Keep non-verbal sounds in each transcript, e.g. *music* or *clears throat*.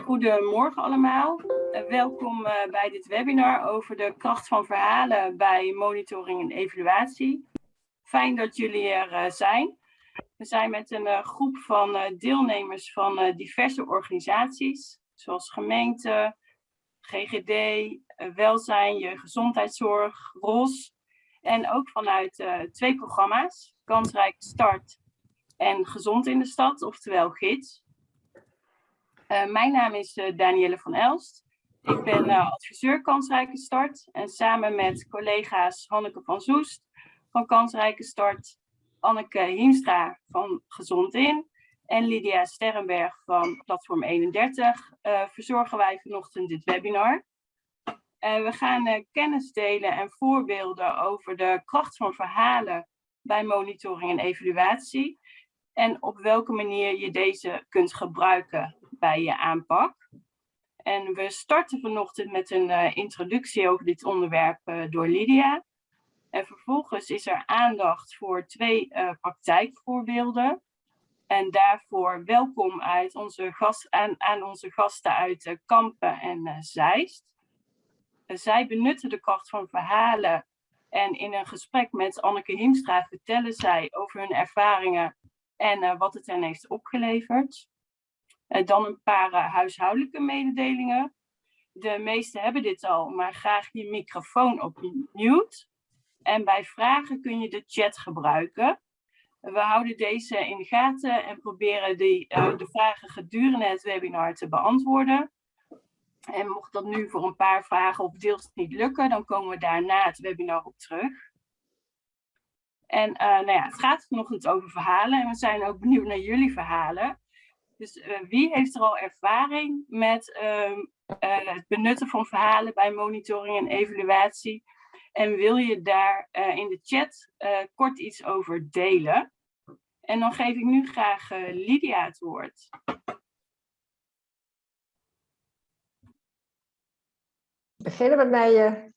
Goedemorgen allemaal. Uh, welkom uh, bij dit webinar over de kracht van verhalen bij monitoring en evaluatie. Fijn dat jullie er uh, zijn. We zijn met een groep van deelnemers van diverse organisaties, zoals gemeente, GGD, welzijn, je gezondheidszorg, ROS. En ook vanuit twee programma's, Kansrijk Start en Gezond in de Stad, oftewel GIDS. Uh, mijn naam is uh, Danielle van Elst. Ik ben uh, adviseur Kansrijke Start en samen met collega's Hanneke van Zoest van Kansrijke Start, Anneke Hiemstra van Gezond In en Lydia Sterrenberg van Platform 31 verzorgen wij vanochtend dit webinar. we gaan kennis delen en voorbeelden over de kracht van verhalen bij monitoring en evaluatie en op welke manier je deze kunt gebruiken bij je aanpak. En we starten vanochtend met een uh, introductie over dit onderwerp uh, door Lydia. En vervolgens is er aandacht voor twee uh, praktijkvoorbeelden. En daarvoor welkom uit onze gast, aan, onze gasten uit Kampen en Zeist. zij benutten de kracht van verhalen en in een gesprek met Anneke Hiemstra vertellen zij over hun ervaringen en wat het hen heeft opgeleverd. Uh, dan een paar uh, huishoudelijke mededelingen. De meesten hebben dit al, maar graag je microfoon op mute. En bij vragen kun je de chat gebruiken. We houden deze in de gaten en proberen die, uh, de vragen gedurende het webinar te beantwoorden. En mocht dat nu voor een paar vragen of deels niet lukken, dan komen we daarna het webinar op terug. En nou ja, het gaat vanochtend over verhalen en we zijn ook benieuwd naar jullie verhalen. Dus uh, wie heeft er al ervaring met uh, uh, het benutten van verhalen bij monitoring en evaluatie? En wil je daar eh, in de chat kort iets over delen? En dan geef ik nu graag Lydia het woord. Beginnen met mij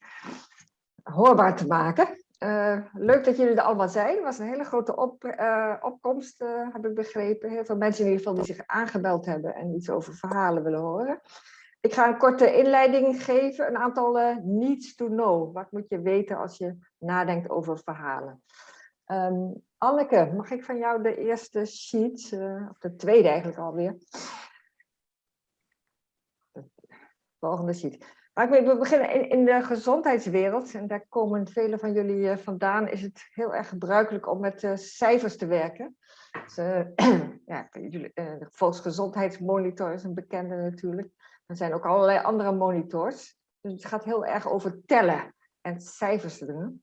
hoorbaar te maken. Uh, leuk dat jullie er allemaal zijn. Het was een hele grote op, uh, opkomst, uh, heb ik begrepen. Heel veel mensen in ieder geval die zich aangebeld hebben en iets over verhalen willen horen. Ik ga een korte inleiding geven, een aantal needs to know. Wat moet je weten als je nadenkt over verhalen? Um, Anneke, mag ik van jou de eerste sheet, of de tweede eigenlijk alweer? De volgende sheet. We beginnen in, de gezondheidswereld, en daar komen velen van jullie eh, vandaan, is het heel erg gebruikelijk om met uh, cijfers te werken. Dus, uh, *clears throat* ja, jullie, de Volksgezondheidsmonitor is een bekende natuurlijk. Er zijn ook allerlei andere monitors. Dus het gaat heel erg over tellen en cijfers doen.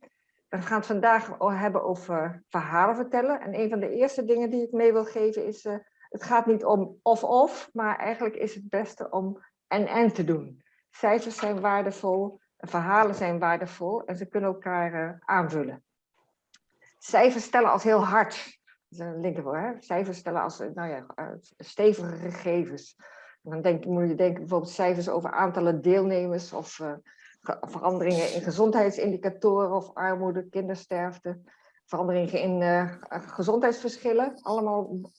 We gaan het vandaag hebben over verhalen vertellen. En een van de eerste dingen die ik mee wil geven is, het gaat niet om of-of, maar eigenlijk is het beste om en-en te doen. Cijfers zijn waardevol, verhalen zijn waardevol en ze kunnen elkaar uh, aanvullen. Cijfers stellen als heel hard. Dat is een? Cijfers stellen als nou ja, uh, stevige gegevens. En dan denk, moet je denken bijvoorbeeld cijfers over aantallen deelnemers of uh, veranderingen in gezondheidsindicatoren of armoede, kindersterfte. Veranderingen in gezondheidsverschillen, allemaal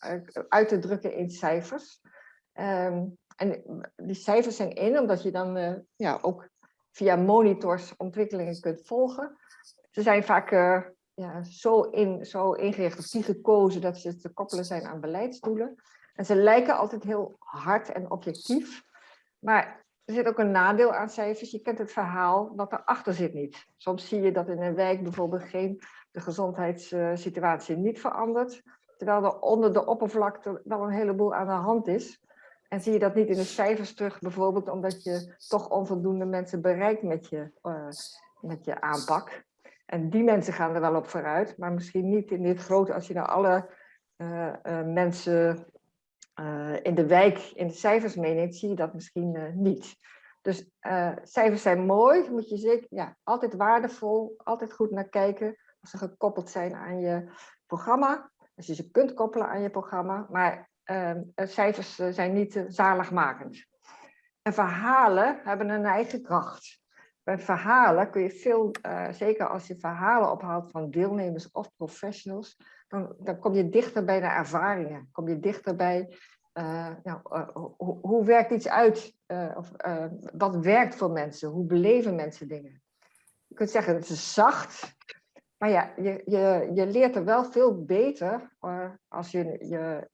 uit te drukken in cijfers. Um, en die cijfers zijn in, omdat je dan uh, ja, ook via monitors ontwikkelingen kunt volgen. Ze zijn vaak uh, ja, zo, in, zo ingericht of die gekozen dat ze te koppelen zijn aan beleidsdoelen. En ze lijken altijd heel hard en objectief. Maar er zit ook een nadeel aan cijfers. Je kent het verhaal wat erachter zit niet. Soms zie je dat in een wijk bijvoorbeeld geen, de gezondheidssituatie niet verandert. Terwijl er onder de oppervlakte wel een heleboel aan de hand is. En zie je dat niet in de cijfers terug, bijvoorbeeld omdat je toch onvoldoende mensen bereikt met je, uh, met je aanpak. En die mensen gaan er wel op vooruit, maar misschien niet in dit grote, als je nou alle uh, uh, mensen in de wijk in de cijfers meeneemt, zie je dat misschien niet. Dus cijfers zijn mooi, moet je zeker, ja, altijd waardevol, altijd goed naar kijken, als ze gekoppeld zijn aan je programma. Als je ze kunt koppelen aan je programma, maar cijfers eh, zijn niet uh, zaligmakend. En verhalen hebben een eigen kracht. Bij verhalen kun je veel, zeker als je verhalen ophaalt van deelnemers of professionals, dan, dan kom je dichter bij de ervaringen. Kom je dichter bij nou, hoe, hoe, werkt iets uit? of, wat werkt voor mensen? Hoe beleven mensen dingen? Je kunt zeggen, het is zacht. Maar ja, je, je, je leert er wel veel beter als je je,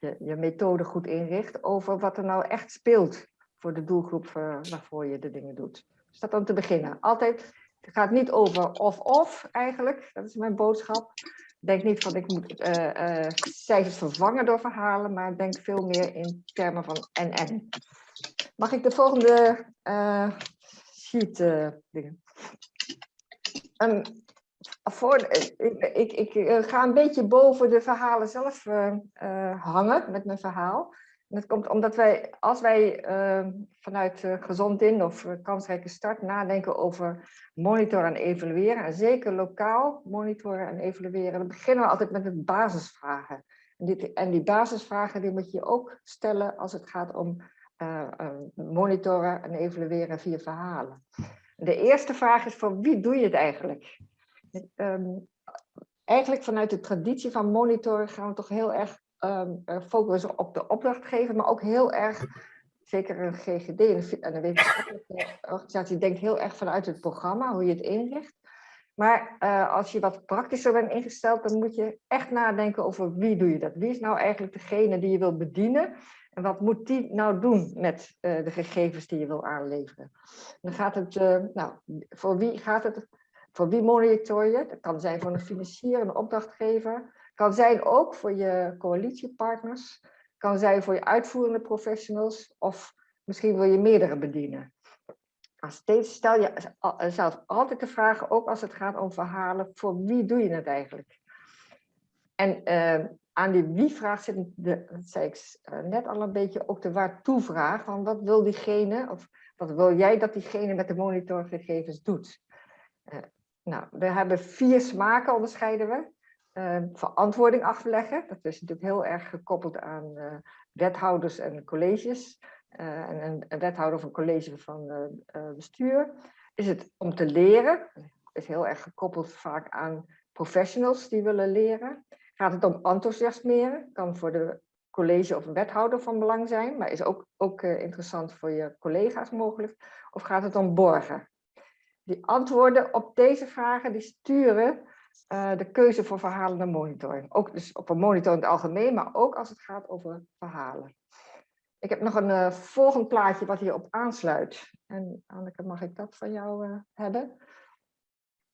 je je methode goed inricht over wat er nou echt speelt voor de doelgroep waarvoor je de dingen doet. Dus dat om te beginnen. Altijd het gaat niet over of-of eigenlijk, dat is mijn boodschap. Denk niet van ik moet cijfers vervangen door verhalen, maar denk veel meer in termen van en-en. Mag ik de volgende sheet dingen? Um, voor, ik, ik, ik, ga een beetje boven de verhalen zelf hangen met mijn verhaal. En dat komt omdat wij, als wij vanuit Gezond In of Kansrijke Start nadenken over monitoren en evalueren, en zeker lokaal monitoren en evalueren, dan beginnen we altijd met de basisvragen. En, dit, en die basisvragen die moet je ook stellen als het gaat om eh, monitoren en evalueren via verhalen. De eerste vraag is voor wie doe je het eigenlijk? Um, eigenlijk vanuit de traditie van monitoren gaan we toch heel erg um, focussen op de opdrachtgever, maar ook heel erg, zeker een GGD, en een wetenschappelijke organisatie, denkt heel erg vanuit het programma, hoe je het inricht. Maar uh, als je wat praktischer bent ingesteld, dan moet je echt nadenken over wie doe je dat. Wie is nou eigenlijk degene die je wil bedienen? En wat moet die nou doen met uh, de gegevens die je wil aanleveren? Dan gaat het, uh, nou, voor wie gaat het, voor wie monitor je? Dat kan zijn voor een financier, een opdrachtgever, kan zijn ook voor je coalitiepartners, kan zijn voor je uitvoerende professionals of misschien wil je meerdere bedienen. Steeds stel je zelf altijd de vraag, ook als het gaat om verhalen, voor wie doe je het eigenlijk? En uh, aan die wie-vraag zit, de, dat zei ik eh, net al een beetje, ook de waartoe-vraag. Van wat wil diegene, of wat wil jij dat diegene met de monitorgegevens doet? Uh, nou, we hebben vier smaken, onderscheiden we. Ehm, verantwoording afleggen. Dat is natuurlijk heel erg gekoppeld aan uh, wethouders en colleges. Uh, en een, wethouder of een college van uh, bestuur. Is het om te leren? Is heel erg gekoppeld vaak aan professionals die willen leren. Gaat het om enthousiasmeren? Kan voor de college of een wethouder van belang zijn, maar is ook, ook interessant voor je collega's mogelijk. Of gaat het om borgen? Die antwoorden op deze vragen die sturen uh, de keuze voor verhalen monitoring. Ook dus op een monitor in het algemeen, maar ook als het gaat over verhalen. Ik heb nog een uh, volgend plaatje wat hierop aansluit. En Anneke, mag ik dat van jou uh, hebben?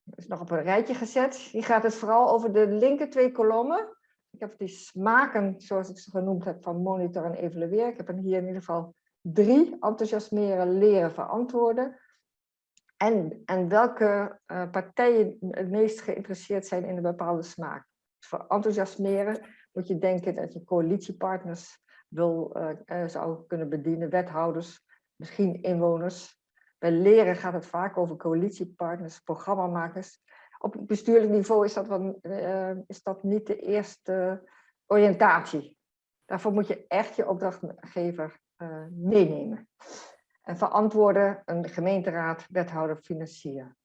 Dat is nog op een rijtje gezet. Hier gaat het vooral over de linker twee kolommen. Ik heb die smaken, zoals ik ze genoemd heb, van monitor en evalueren. Ik heb er hier in ieder geval drie. Enthousiasmeren, leren, verantwoorden. En, en welke uh, partijen het meest geïnteresseerd zijn in een bepaalde smaak. Voor enthousiasmeren moet je denken dat je coalitiepartners wil, uh, zou kunnen bedienen, wethouders, misschien inwoners. Bij leren gaat het vaak over coalitiepartners, programmamakers. Op bestuurlijk niveau is dat, wat, is dat niet de eerste oriëntatie. Daarvoor moet je echt je opdrachtgever meenemen en verantwoorden een gemeenteraad, wethouder, financier.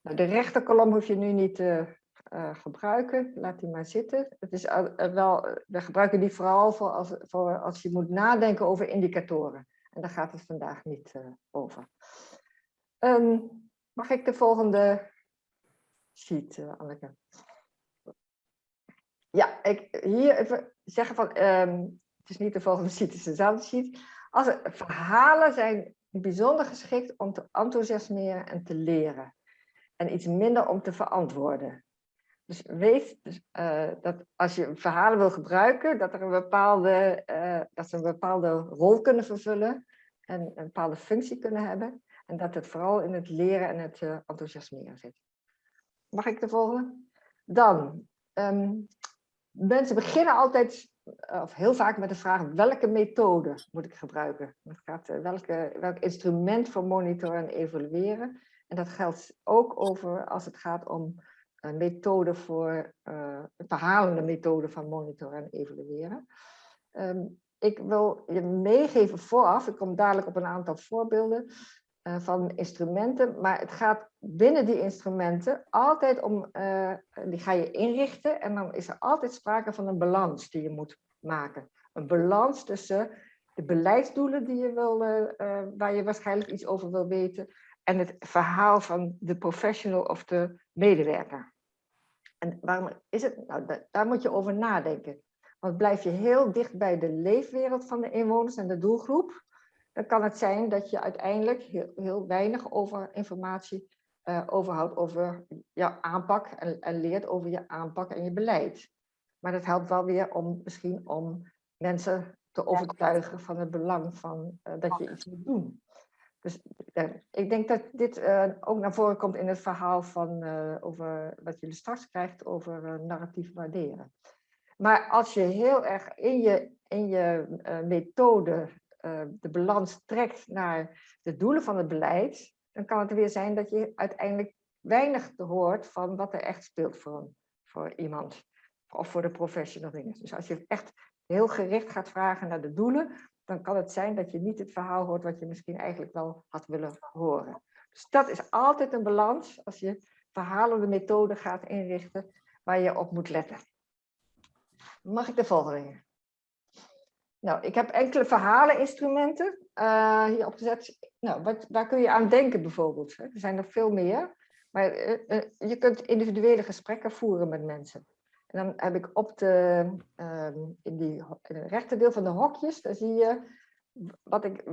Nou, de rechterkolom hoef je nu niet te uh, gebruiken, laat die maar zitten. Het is uh, wel, we gebruiken die vooral voor als, voor als je moet nadenken over indicatoren. En daar gaat het vandaag niet over. Um, mag ik de volgende sheet, Anneke? Ja, ik hier even zeggen van, um, het is niet de volgende sheet, het is dezelfde sheet. Als er, verhalen zijn bijzonder geschikt om te enthousiasmeren en te leren. En iets minder om te verantwoorden. Dus weet dus, uh, dat als je verhalen wil gebruiken, dat, er een bepaalde, uh, dat ze een bepaalde rol kunnen vervullen en een bepaalde functie kunnen hebben. En dat het vooral in het leren en het uh, enthousiasmeren zit. Mag ik de volgende? Dan, um, mensen beginnen altijd of heel vaak met de vraag welke methode moet ik gebruiken? Het gaat, uh, welke, welk instrument voor monitoren en evalueren? En dat geldt ook over als het gaat om een methode voor, uh, een verhalende methode van monitoren en evalueren. Um, ik wil je meegeven vooraf, ik kom dadelijk op een aantal voorbeelden van instrumenten, maar het gaat binnen die instrumenten altijd om, uh, die ga je inrichten en dan is er altijd sprake van een balans die je moet maken. een balans tussen de beleidsdoelen die je wil, waar je waarschijnlijk iets over wil weten, en het verhaal van de professional of de medewerker. En waarom is het? Nou, daar moet je over nadenken. Want blijf je heel dicht bij de leefwereld van de inwoners en de doelgroep, dan kan het zijn dat je uiteindelijk heel, heel weinig over informatie uh, overhoudt over jouw aanpak en, en, leert over je aanpak en je beleid. Maar dat helpt wel weer om misschien om mensen te overtuigen van het belang van uh, dat je iets moet doen. Dus ik denk dat dit ook naar voren komt in het verhaal van over wat jullie straks krijgt over narratief waarderen. Maar als je heel erg in je, in je methode de balans trekt naar de doelen van het beleid, dan kan het weer zijn dat je uiteindelijk weinig hoort van wat er echt speelt voor, voor iemand. Of voor de professional dingen. Dus als je echt heel gericht gaat vragen naar de doelen, dan kan het zijn dat je niet het verhaal hoort wat je misschien eigenlijk wel had willen horen. Dus dat is altijd een balans als je verhalende methode gaat inrichten waar je op moet letten. Mag ik de volgende? Nou, ik heb enkele verhaleninstrumenten uh, hier opgezet. Nou, wat, kun je aan denken bijvoorbeeld? Hè? Er zijn er veel meer. Maar uh, je kunt individuele gesprekken voeren met mensen. En dan heb ik op de, ehm, in, die, in het rechterdeel van de hokjes, daar zie je wat ik,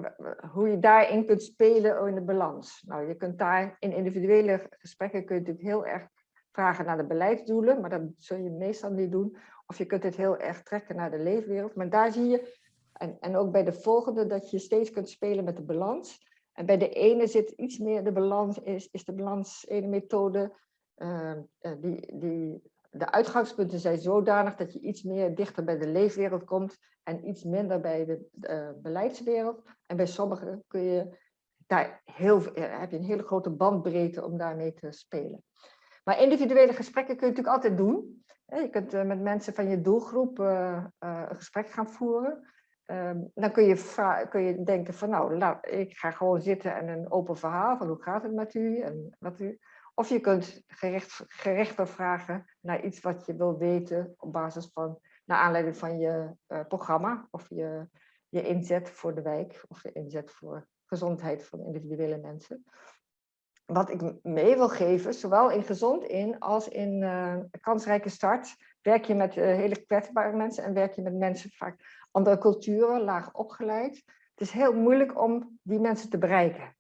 hoe je daarin kunt spelen in de balans. Nou, je kunt daar in individuele gesprekken kun je natuurlijk heel erg vragen naar de beleidsdoelen, maar dat zul je meestal niet doen. Of je kunt het heel erg trekken naar de leefwereld. Maar daar zie je, en, en ook bij de volgende, dat je steeds kunt spelen met de balans. En bij de ene zit iets meer de balans, is, is de balans ene methode, uh, die, die, de uitgangspunten zijn zodanig dat je iets meer dichter bij de leefwereld komt en iets minder bij de uh, beleidswereld. En bij sommigen kun je daar heel, heb je een hele grote bandbreedte om daarmee te spelen. Maar individuele gesprekken kun je natuurlijk altijd doen. Je kunt eh, met mensen van je doelgroep eh, eh, een gesprek gaan voeren. Ehm, dan kun je, kun je denken van nou, ik ga gewoon zitten en een open verhaal van hoe gaat het met u en wat u. Of je kunt gericht, gerichter vragen naar iets wat je wil weten op basis van, naar aanleiding van je programma of je, je inzet voor de wijk of je inzet voor gezondheid van individuele mensen wat ik mee wil geven, zowel in gezond in als in uh, kansrijke start, werk je met uh, hele kwetsbare mensen en werk je met mensen vaak andere culturen, laag opgeleid. Het is heel moeilijk om die mensen te bereiken.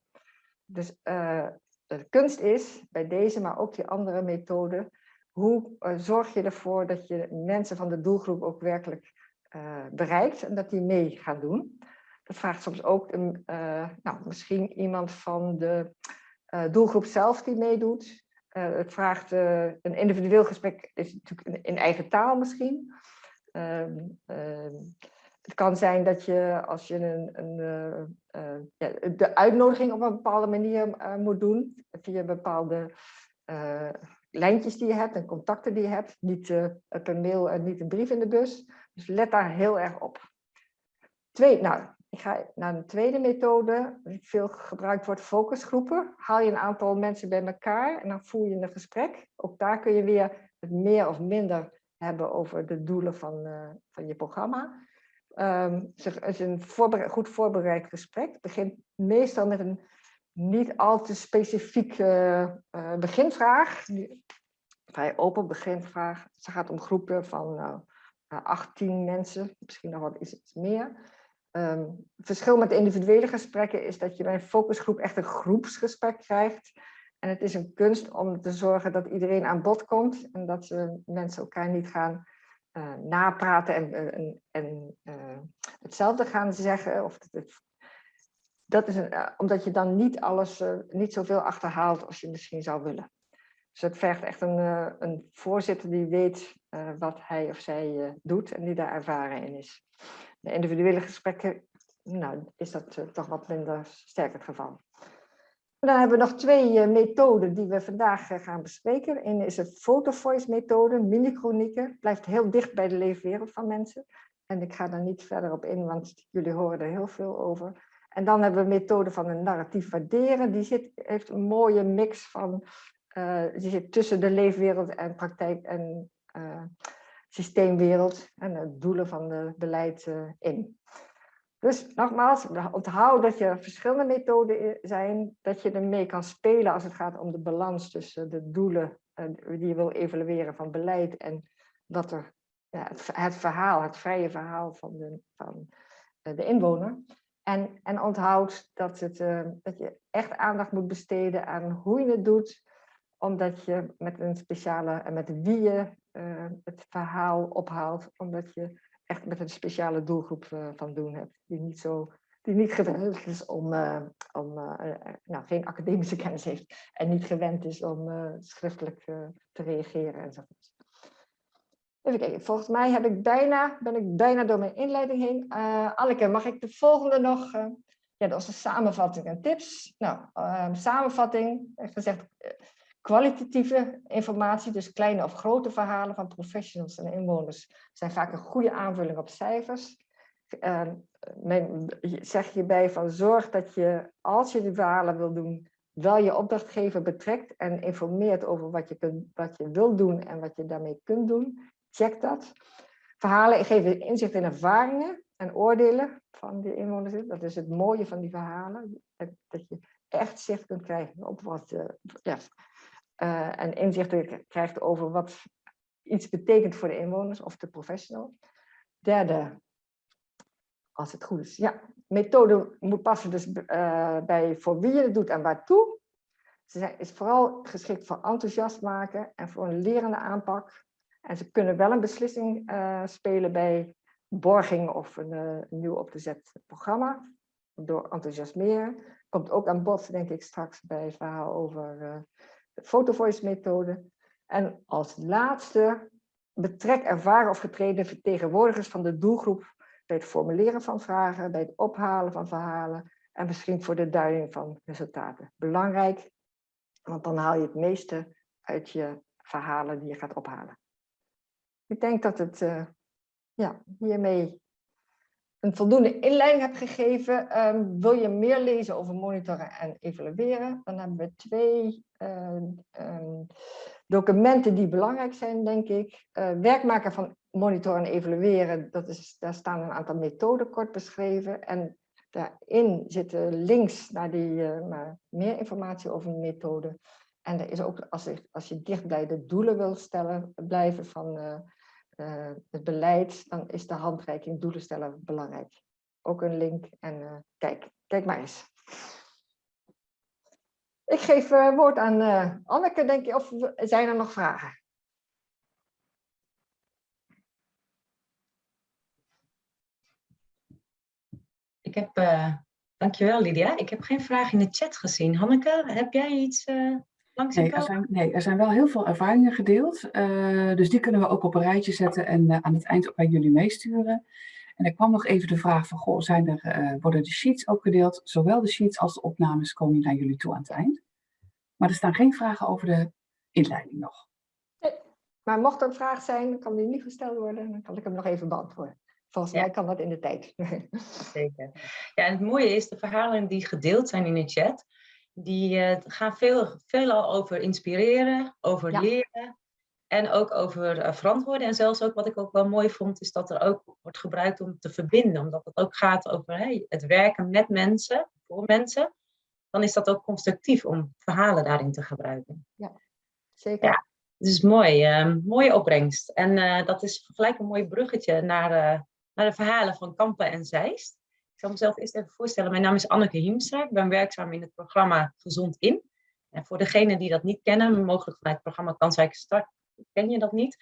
Dus uh, de kunst is bij deze, maar ook die andere methode, hoe zorg je ervoor dat je mensen van de doelgroep ook werkelijk bereikt en dat die mee gaan doen. Dat vraagt soms ook een, nou, misschien iemand van de doelgroep zelf die meedoet. Uh, het vraagt uh, een individueel gesprek, is natuurlijk in, eigen taal misschien. Ehm, ehm, het kan zijn dat je als je een, een ja, de uitnodiging op een bepaalde manier moet doen, via bepaalde lijntjes die je hebt en contacten die je hebt, niet per mail en niet een brief in de bus. Dus let daar heel erg op. Twee, nou, ik ga naar een tweede methode, die veel gebruikt wordt, focusgroepen. Haal je een aantal mensen bij elkaar en dan voer je een gesprek. Ook daar kun je weer het meer of minder hebben over de doelen van, uh, van je programma. Um, het is een goed voorbereid gesprek. Het begint meestal met een niet al te specifieke uh, beginvraag. Vrij open beginvraag. Het gaat om groepen van uh, 18 mensen, misschien nog wat iets meer. Het verschil met individuele gesprekken is dat je bij een focusgroep echt een groepsgesprek krijgt. En het is een kunst om te zorgen dat iedereen aan bod komt en dat ze mensen elkaar niet gaan uh, napraten en, eh, en, uh, hetzelfde gaan zeggen. Of het, dat is omdat je dan niet alles, niet zoveel achterhaalt als je misschien zou willen. Dus het vergt echt een, een voorzitter die weet wat hij of zij doet en die daar ervaren in is de individuele gesprekken, nou, is dat uh, toch wat minder sterk het geval. dan hebben we nog twee uh, methoden die we vandaag uh, gaan bespreken. Eén is de photovoice methode, mini-chronieken. Blijft heel dicht bij de leefwereld van mensen. En ik ga daar niet verder op in, want jullie horen er heel veel over. En dan hebben we de methode van een narratief waarderen. Die zit, heeft een mooie mix van, die zit tussen de leefwereld en praktijk en systeemwereld en de doelen van het beleid in. Dus nogmaals, onthoud dat je verschillende methoden zijn, dat je ermee kan spelen als het gaat om de balans tussen de doelen die je wil evalueren van beleid en wat er, ja, het, verhaal, het vrije verhaal van de, van de inwoner. En, en onthoud dat, het, dat je echt aandacht moet besteden aan hoe je het doet, omdat je met een speciale, en met wie je uh, het verhaal ophaalt, omdat je echt met een speciale doelgroep uh, van doen hebt, die niet zo die niet gewend is om, uh, om nou, geen academische kennis heeft en niet gewend is om schriftelijk te reageren enzovoort. Even kijken, volgens mij heb ik bijna, ben ik bijna door mijn inleiding heen. Anneke, mag ik de volgende nog? ja, dat is een samenvatting en tips. Nou, samenvatting, gezegd, Kwalitatieve informatie, dus kleine of grote verhalen van professionals en inwoners, zijn vaak een goede aanvulling op cijfers. Uh, men, zeg hierbij van zorg dat je, als je die verhalen wil doen, wel je opdrachtgever betrekt en informeert over wat je, kunt, wat je wil doen en wat je daarmee kunt doen. Check dat. Verhalen geven inzicht in ervaringen en oordelen van die inwoners. Dat is het mooie van die verhalen. Dat, je echt zicht kunt krijgen op wat, uh, ja, uh, en inzichten krijgt over wat iets betekent voor de inwoners of de professional. Derde, als het goed is, ja, methode moet passen dus uh, bij voor wie je het doet en waartoe. Ze zijn, is vooral geschikt voor enthousiast maken en voor een lerende aanpak. En ze kunnen wel een beslissing uh, spelen bij borging of een, nieuw op te programma. Door enthousiasmeren. Komt ook aan bod, denk ik, straks bij het verhaal over fotovoice methode. En als laatste, betrek ervaren of getreden vertegenwoordigers van de doelgroep bij het formuleren van vragen, bij het ophalen van verhalen en misschien voor de duiding van resultaten. Belangrijk, want dan haal je het meeste uit je verhalen die je gaat ophalen. Ik denk dat het uh, ja, hiermee een voldoende inleiding heb gegeven. Um, wil je meer lezen over monitoren en evalueren? Dan hebben we twee uh, um, documenten die belangrijk zijn, denk ik. Uh, werkmaker van monitoren en evalueren, dat is, daar staan een aantal methoden kort beschreven. En daarin zitten links naar, die, uh, meer informatie over de methode. En er is ook, als je, als je dicht de doelen wil stellen, blijven van uh, het beleid, dan is de handreiking doelen stellen belangrijk. Ook een link en uh, kijk, kijk maar eens. Ik geef uh, woord aan Anneke, denk je, of zijn er nog vragen? Ik heb, dankjewel Lydia, ik heb geen vraag in de chat gezien. Hanneke, heb jij iets Nee er, zijn, nee, er zijn wel heel veel ervaringen gedeeld. Uh, dus die kunnen we ook op een rijtje zetten en uh, aan het eind ook bij jullie meesturen. En er kwam nog even de vraag van, goh, zijn er, uh, worden de sheets ook gedeeld? Zowel de sheets als de opnames komen naar jullie toe aan het eind. Maar er staan geen vragen over de inleiding nog. Nee, maar mocht er een vraag zijn, kan die niet gesteld worden. Dan kan ik hem nog even beantwoorden. Volgens ja. mij kan dat in de tijd. Zeker. *laughs* Ja, en het mooie is, de verhalen die gedeeld zijn in de chat, die uh, gaan veel, veelal over inspireren, over ja. leren en ook over uh, verantwoorden. En zelfs ook wat ik ook wel mooi vond, is dat er ook wordt gebruikt om te verbinden. Omdat het ook gaat over hey, het werken met mensen, voor mensen. Dan is dat ook constructief om verhalen daarin te gebruiken. Ja, zeker. Ja, dus mooi, uh, mooie opbrengst. En uh, dat is gelijk een mooi bruggetje naar, naar de verhalen van Kampen en Zeist. Zal mezelf eerst even voorstellen. Mijn naam is Anneke Hiemstra. Ik ben werkzaam in het programma Gezond In. En voor degenen die dat niet kennen, mogelijk vanuit het programma Kansrijke Start, ken je dat niet.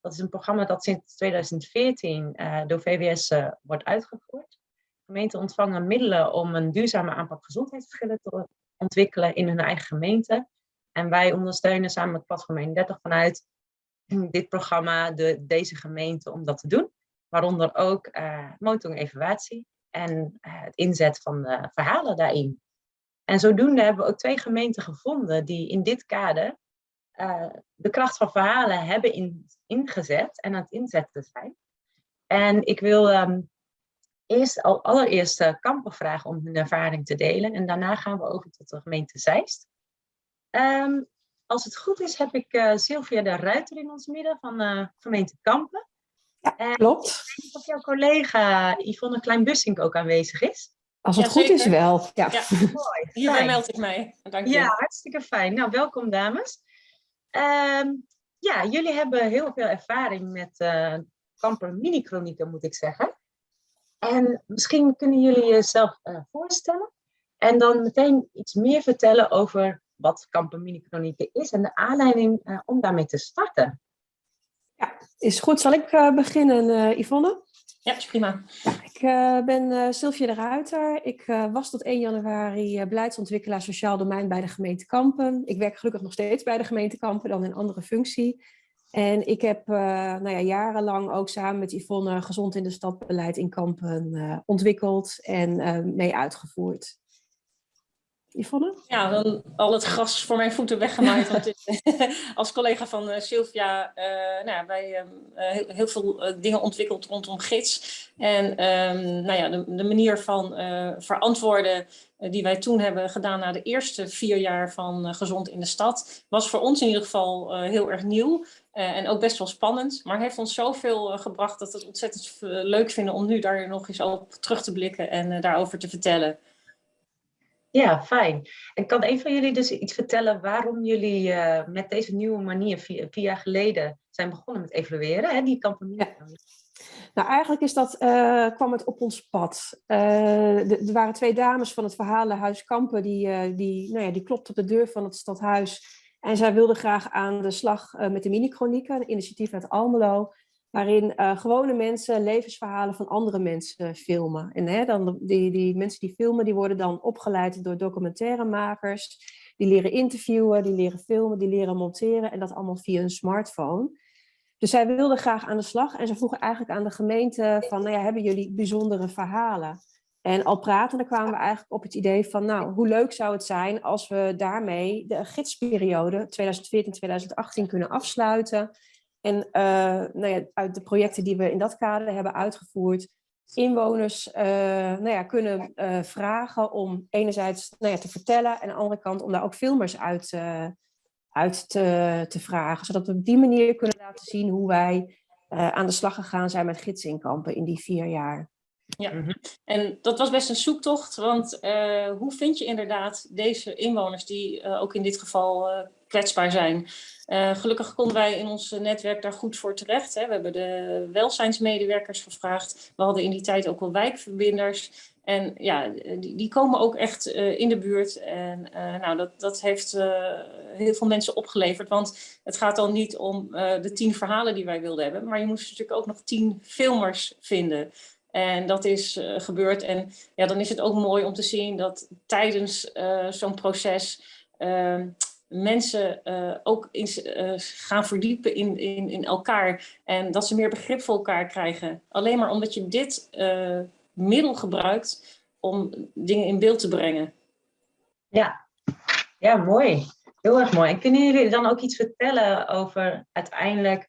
Dat is een programma dat sinds 2014 uh, door VWS uh, wordt uitgevoerd. Gemeenten ontvangen middelen om een duurzame aanpak gezondheidsverschillen te ontwikkelen in hun eigen gemeente. En wij ondersteunen samen met Platform 31 vanuit *clears throat* dit programma de, deze gemeente om dat te doen. Waaronder ook uh, monitoring evaluatie en eh, het inzet van verhalen daarin. En zodoende hebben we ook twee gemeenten gevonden die in dit kader uh, de kracht van verhalen hebben in, ingezet en aan het inzetten zijn. En ik wil um, eerst al allereerst uh, Kampen vragen om hun ervaring te delen. En daarna gaan we over tot de gemeente Zeist. Um, als het goed is, heb ik uh, Sylvia de Ruiter in ons midden van gemeente Kampen. Eh, Klopt. Ik denk dat jouw collega Yvonne Klein-Bussink ook aanwezig is. Als het Ja, goed is wel. Ja. Ja. *laughs* Mooi. Hierbij meld ik mij. Dank je. Ja, hartstikke fijn. Nou, welkom dames. Ehm, ja, jullie hebben heel veel ervaring met eh kamper mini-chronieken, moet ik zeggen. En misschien kunnen jullie jezelf eh, voorstellen en dan meteen iets meer vertellen over wat kamper mini-chronieken is en de aanleiding eh, om daarmee te starten. Is goed. Zal ik eh, beginnen, eh, Yvonne? Ja, is prima. Ik eh, ben Sylvia de Ruiter. Ik was tot 1 januari beleidsontwikkelaar sociaal domein bij de gemeente Kampen. Ik werk gelukkig nog steeds bij de gemeente Kampen, dan in andere functie. En ik heb nou ja, jarenlang ook samen met Yvonne gezond in de stad beleid in Kampen ontwikkeld en mee uitgevoerd. Ja, dan al het gras voor mijn voeten weggemaaid. Want *laughs* als collega van eh, Sylvia, eh nou ja, wij ehm, eh, heel, heel veel dingen ontwikkeld rondom gids. En ehm, nou ja, de, de manier van verantwoorden die wij toen hebben gedaan na de eerste vier jaar van Gezond in de Stad, was voor ons in ieder geval heel erg nieuw. en ook best wel spannend, maar heeft ons zoveel gebracht dat we het ontzettend leuk vinden om nu daar nog eens op terug te blikken en daarover te vertellen. Ja, fijn. En kan een van jullie dus iets vertellen waarom jullie eh, met deze nieuwe manier vier, jaar geleden zijn begonnen met evalueren, hè, die kamper mini-chronieken? Nou, eigenlijk is dat, eh, kwam het op ons pad. Eh, er waren twee dames van het Verhalenhuis Kampen, die, die, nou ja, die klopten op de deur van het stadhuis. En zij wilden graag aan de slag met de mini-chronieken, een initiatief uit Almelo, waarin eh, gewone mensen levensverhalen van andere mensen filmen. En hè, dan, die, die mensen die filmen, die worden dan opgeleid door documentairemakers. Die leren interviewen, die leren filmen, die leren monteren en dat allemaal via een smartphone. Dus zij wilden graag aan de slag en ze vroegen eigenlijk aan de gemeente van, nou ja, hebben jullie bijzondere verhalen? En al pratende kwamen we eigenlijk op het idee van, nou, hoe leuk zou het zijn als we daarmee de gidsperiode 2014-2018 kunnen afsluiten. En eh, nou ja, uit de projecten die we in dat kader hebben uitgevoerd, inwoners eh, nou ja, kunnen eh, vragen om enerzijds nou ja, te vertellen en aan de andere kant om daar ook filmers uit, eh, uit te, te vragen. Zodat we op die manier kunnen laten zien hoe wij eh, aan de slag gegaan zijn met gidsinkampen in die vier jaar. Ja, Mhm. en dat was best een zoektocht, want eh, hoe vind je inderdaad deze inwoners die ook in dit geval eh, kwetsbaar zijn? Eh, gelukkig konden wij in ons netwerk daar goed voor terecht. Hè. We hebben de welzijnsmedewerkers gevraagd. We hadden in die tijd ook wel wijkverbinders. En ja, die, die komen ook echt eh, in de buurt. En eh, nou, dat, dat heeft heel veel mensen opgeleverd. Want het gaat dan niet om de tien verhalen die wij wilden hebben. Maar je moest natuurlijk ook nog tien filmers vinden. En dat is gebeurd. En ja, dan is het ook mooi om te zien dat tijdens zo'n proces ehm, mensen eh, ook in, eh, gaan verdiepen in, in, in elkaar. En dat ze meer begrip voor elkaar krijgen. Alleen maar omdat je dit eh, middel gebruikt om dingen in beeld te brengen. Ja. ja, mooi. Heel erg mooi. En kunnen jullie dan ook iets vertellen over uiteindelijk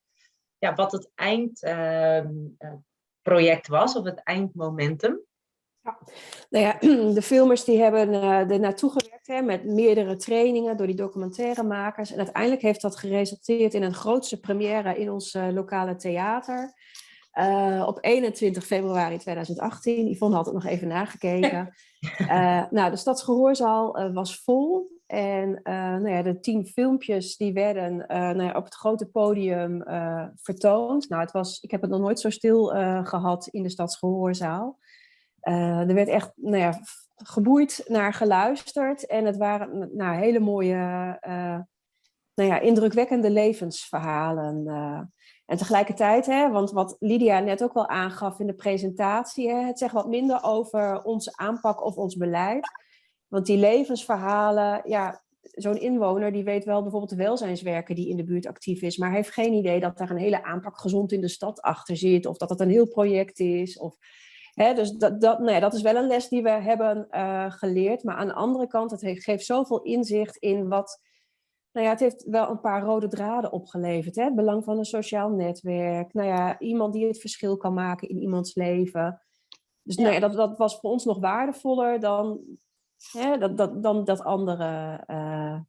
ja, wat het eindproject was of het eindmomentum? Nou ja, *clears throat* de filmers die hebben eh, er naartoe gewerkt hè, met meerdere trainingen door die documentairemakers. En uiteindelijk heeft dat geresulteerd in een grootste première in ons eh, lokale theater. Eh, op 21 februari 2018. Yvonne had het nog even nagekeken. *laughs* Eh, nou, de Stadsgehoorzaal eh, was vol. En nou ja, de tien filmpjes die werden nou ja, op het grote podium vertoond. Nou, het was, ik heb het nog nooit zo stil eh, gehad in de Stadsgehoorzaal. Eh, er werd echt nou ja, geboeid naar geluisterd. En het waren nou, hele mooie, eh, nou ja, indrukwekkende levensverhalen. eh. En tegelijkertijd, hè, want wat Lydia net ook wel aangaf in de presentatie, hè, het zegt wat minder over onze aanpak of ons beleid. Want die levensverhalen, ja, zo'n inwoner die weet wel bijvoorbeeld de welzijnswerker die in de buurt actief is, maar heeft geen idee dat daar een hele aanpak gezond in de stad achter zit, of dat het een heel project is. Of, dus dat, dat, nou ja, dat is wel een les die we hebben eh, geleerd. Maar aan de andere kant, het heeft, geeft zoveel inzicht in wat nou ja, het heeft wel een paar rode draden opgeleverd. Hè? Het belang van een sociaal netwerk. Nou ja, iemand die het verschil kan maken in iemands leven. Dus Nou ja, dat, dat was voor ons nog waardevoller dan, hè, dat, dat, dan dat andere. eh,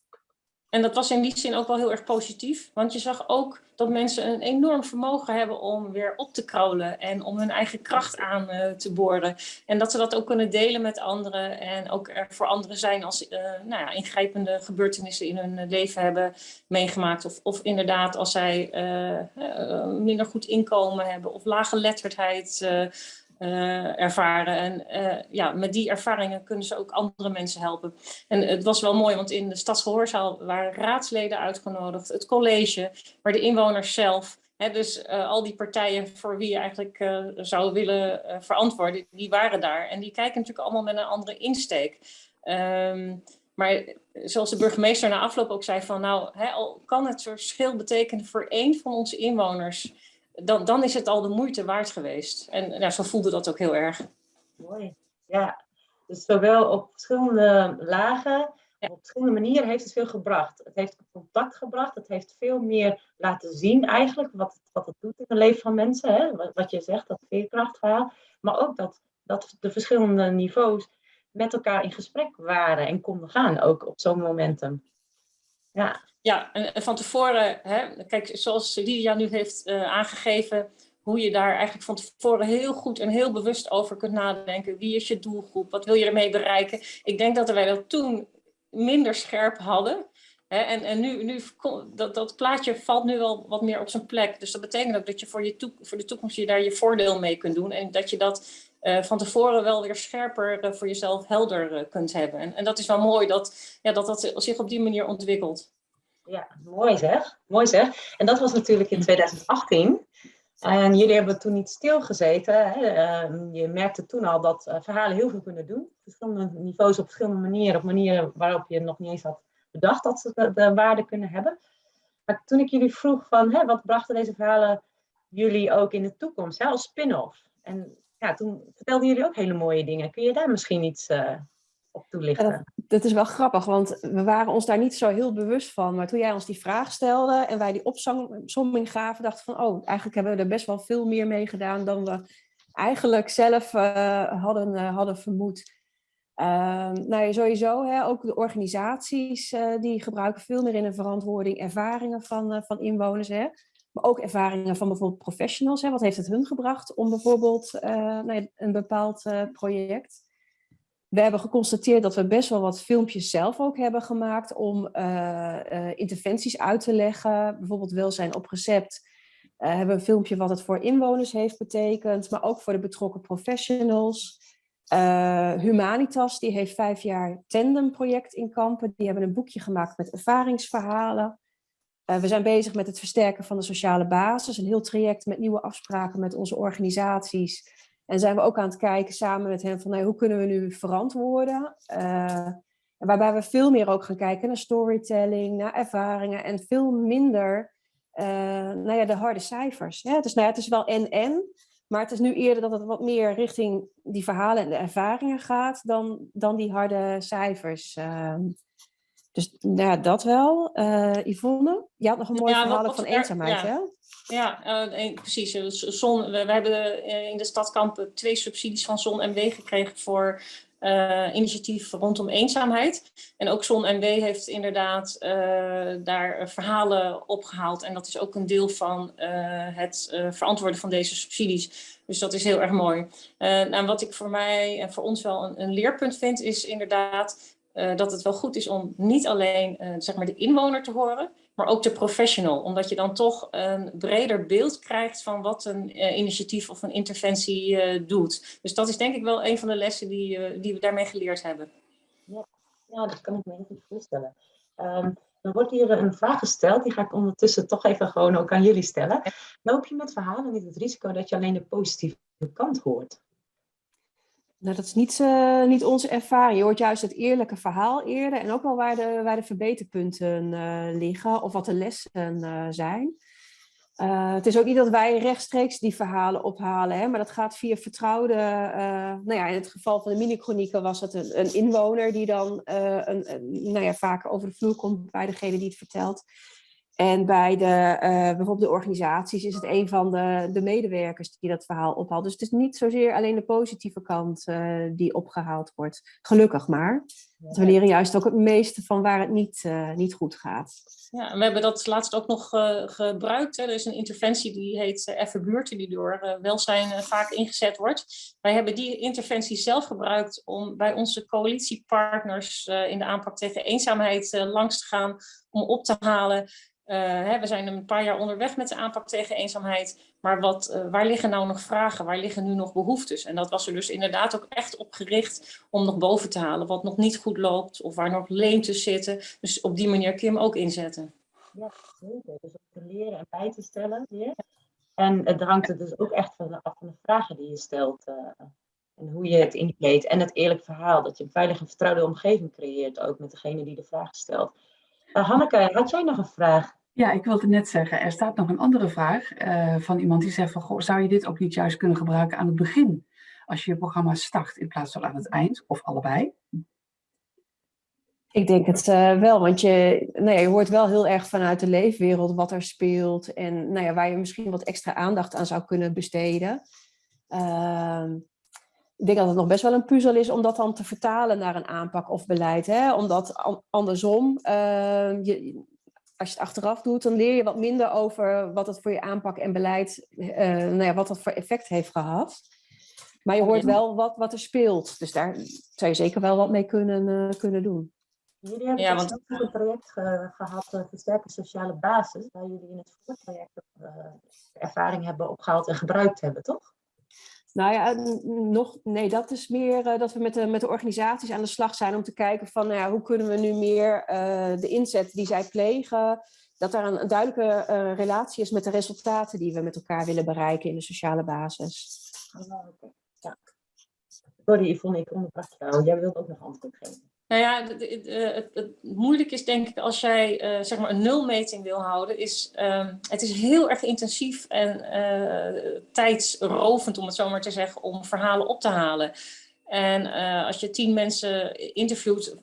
En dat was in die zin ook wel heel erg positief. Want je zag ook dat mensen een enorm vermogen hebben om weer op te kraulen. En om hun eigen kracht aan uh, te boren. En dat ze dat ook kunnen delen met anderen. En ook er voor anderen zijn als uh, nou ja, ingrijpende gebeurtenissen in hun leven hebben meegemaakt. Of, of inderdaad als zij uh, minder goed inkomen hebben. Of lage letterdheid uh, ervaren. En uh, ja, met die ervaringen kunnen ze ook andere mensen helpen. En het was wel mooi, want in de stadsgehoorzaal waren raadsleden uitgenodigd, het college, maar de inwoners zelf. Hè, dus uh, al die partijen voor wie je eigenlijk zou willen verantwoorden, die waren daar. En die kijken natuurlijk allemaal met een andere insteek. Um, maar zoals de burgemeester na afloop ook zei van nou, hè, al kan het verschil betekenen voor één van onze inwoners dan, dan is het al de moeite waard geweest. En ja, zo voelde dat ook heel erg. Mooi, ja. Dus zowel op verschillende lagen, op verschillende manieren heeft het veel gebracht. Het heeft contact gebracht, het heeft veel meer laten zien eigenlijk wat het, wat het doet in het leven van mensen. Hè? Wat, wat je zegt, dat veerkrachtverhaal. Maar ook dat, dat de verschillende niveaus met elkaar in gesprek waren en konden gaan, ook op zo'n momentum. Ja. Ja, en van tevoren, hè, kijk, zoals Lydia nu heeft uh, aangegeven, hoe je daar eigenlijk van tevoren heel goed en heel bewust over kunt nadenken. Wie is je doelgroep? Wat wil je ermee bereiken? Ik denk dat wij dat toen minder scherp hadden. En en nu, nu dat, dat plaatje valt nu wel wat meer op zijn plek. Dus dat betekent ook dat je voor, je voor de toekomst je daar je voordeel mee kunt doen. En dat je dat uh, van tevoren wel weer scherper uh, voor jezelf helder uh, kunt hebben. En, en dat is wel mooi dat, ja, dat dat zich op die manier ontwikkelt. Ja, mooi zeg. Mooi zeg. En dat was natuurlijk in 2018. En jullie hebben toen niet stilgezeten. Hè? Ehm, je merkte toen al dat verhalen heel veel kunnen doen. Verschillende niveaus op verschillende manieren. Op manieren waarop je nog niet eens had bedacht dat ze de, de waarde kunnen hebben. Maar toen ik jullie vroeg van hè, wat brachten deze verhalen jullie ook in de toekomst hè, als spin-off? En ja, toen vertelden jullie ook hele mooie dingen. Kun je daar misschien iets uh, op toelichten? Dat, dat, is wel grappig, want we waren ons daar niet zo heel bewust van. Maar toen jij ons die vraag stelde en wij die opzomming gaven, dachten van, oh, eigenlijk hebben we er best wel veel meer mee gedaan dan we eigenlijk zelf uh, hadden, uh, hadden vermoed. nou ja, sowieso, hè, ook de organisaties die gebruiken veel meer in de verantwoording ervaringen van, van inwoners. Hè. Maar ook ervaringen van bijvoorbeeld professionals. Hè. Wat heeft het hun gebracht om bijvoorbeeld uh, een bepaald uh, project? We hebben geconstateerd dat we best wel wat filmpjes zelf ook hebben gemaakt om uh, interventies uit te leggen. Bijvoorbeeld welzijn op recept. hebben een filmpje wat het voor inwoners heeft betekend, maar ook voor de betrokken professionals. Humanitas, die heeft vijf jaar Tandem project in Kampen. Die hebben een boekje gemaakt met ervaringsverhalen. Uh, we zijn bezig met het versterken van de sociale basis. Een heel traject met nieuwe afspraken met onze organisaties. En zijn we ook aan het kijken samen met hen van hoe kunnen we nu verantwoorden. Uh, waarbij we veel meer ook gaan kijken naar storytelling, naar ervaringen. En veel minder uh, nou ja, de harde cijfers. Dus nou ja, het is wel en-en. Maar het is nu eerder dat het wat meer richting die verhalen en de ervaringen gaat dan, dan die harde cijfers. Ehm. Dus nou ja, dat wel. Uh, Yvonne, je had nog een mooi ja, verhaal van eenzaamheid, ja. hè? Ja, uh, precies. Zon, we, we, hebben in de stadkamp twee subsidies van Zon en W gekregen voor uh, initiatief rondom eenzaamheid. En ook Zon en W heeft inderdaad daar verhalen opgehaald. En dat is ook een deel van het verantwoorden van deze subsidies. Dus dat is heel erg mooi. nou, wat ik voor mij en voor ons wel een, een leerpunt vind, is inderdaad uh, dat het wel goed is om niet alleen uh, zeg maar de inwoner te horen, maar ook de professional. Omdat je dan toch een breder beeld krijgt van wat een uh, initiatief of een interventie doet. Dus dat is denk ik wel een van de lessen die, die we daarmee geleerd hebben. Ja, dat kan ik me heel voorstellen. Um, er wordt hier een vraag gesteld, die ga ik ondertussen toch even gewoon ook aan jullie stellen. Loop je met verhalen niet het risico dat je alleen de positieve kant hoort? Nou, dat is niet, uh, niet onze ervaring. Je hoort juist het eerlijke verhaal eerder en ook wel waar de, waar de verbeterpunten uh, liggen of wat de lessen uh, zijn. het is ook niet dat wij rechtstreeks die verhalen ophalen, hè, maar dat gaat via vertrouwde. nou ja, in het geval van de mini-chronieken was het een, een, inwoner die dan een, nou ja, vaak over de vloer komt bij degene die het vertelt. En bij de, eh, bijvoorbeeld de organisaties is het een van de, de medewerkers die dat verhaal ophaalt. Dus het is niet zozeer alleen de positieve kant eh, die opgehaald wordt. Gelukkig maar. Want we leren juist ook het meeste van waar het niet, eh, niet goed gaat. Ja, we hebben dat laatst ook nog gebruikt. Hè. Er is een interventie die heet Even Buurten, die door welzijn vaak ingezet wordt. Wij hebben die interventie zelf gebruikt om bij onze coalitiepartners in de aanpak tegen eenzaamheid langs te gaan. Om op te halen uh, we zijn een paar jaar onderweg met de aanpak tegen eenzaamheid. Maar wat, uh, waar liggen nou nog vragen? Waar liggen nu nog behoeftes? En dat was er dus inderdaad ook echt op gericht om nog boven te halen. Wat nog niet goed loopt of waar nog leemtes zitten. Dus op die manier hem ook inzetten. Ja, zeker. Dus om te leren en bij te stellen. En het hangt er dus ook echt van af van de vragen die je stelt. Uh, en hoe je het inkleedt. En het eerlijk verhaal. Dat je een veilige vertrouwde omgeving creëert. Ook met degene die de vraag stelt. Hanneke, had jij nog een vraag? Ja, ik wilde net zeggen, er staat nog een andere vraag uh, van iemand die zegt van, goh, zou je dit ook niet juist kunnen gebruiken aan het begin? Als je je programma start in plaats van aan het eind, of allebei? Ik denk het uh, wel, want je, nou ja, je hoort wel heel erg vanuit de leefwereld wat er speelt en nou ja, waar je misschien wat extra aandacht aan zou kunnen besteden. Uh, ik denk dat het nog best wel een puzzel is om dat dan te vertalen naar een aanpak of beleid. Hè? Omdat andersom, je, als je het achteraf doet, dan leer je wat minder over wat het voor je aanpak en beleid, uh, nou ja, wat dat voor effect heeft gehad. Maar je hoort wel wat, wat er speelt. Dus daar zou je zeker wel wat mee kunnen, uh, kunnen doen. Jullie hebben ja, want... ook een project ge gehad, uh, Versterken Sociale Basis, waar jullie in het voorproject ervaring hebben opgehaald en gebruikt hebben, toch? Nou ja, nog, nee, dat is meer uh, dat we met de, met de organisaties aan de slag zijn om te kijken van nou ja, hoe kunnen we nu meer uh, de inzet die zij plegen, dat daar een, duidelijke uh, relatie is met de resultaten die we met elkaar willen bereiken in de sociale basis. Oh, okay. ja. Sorry Yvonne, ik onderbrak jou. Jij wilt ook nog antwoord geven. Nou ja, het, het, het, moeilijk is denk ik als jij uh, zeg maar een nulmeting wil houden, is um, het is heel erg intensief en uh, tijdsrovend om het zo maar te zeggen, om verhalen op te halen. En als je tien mensen interviewt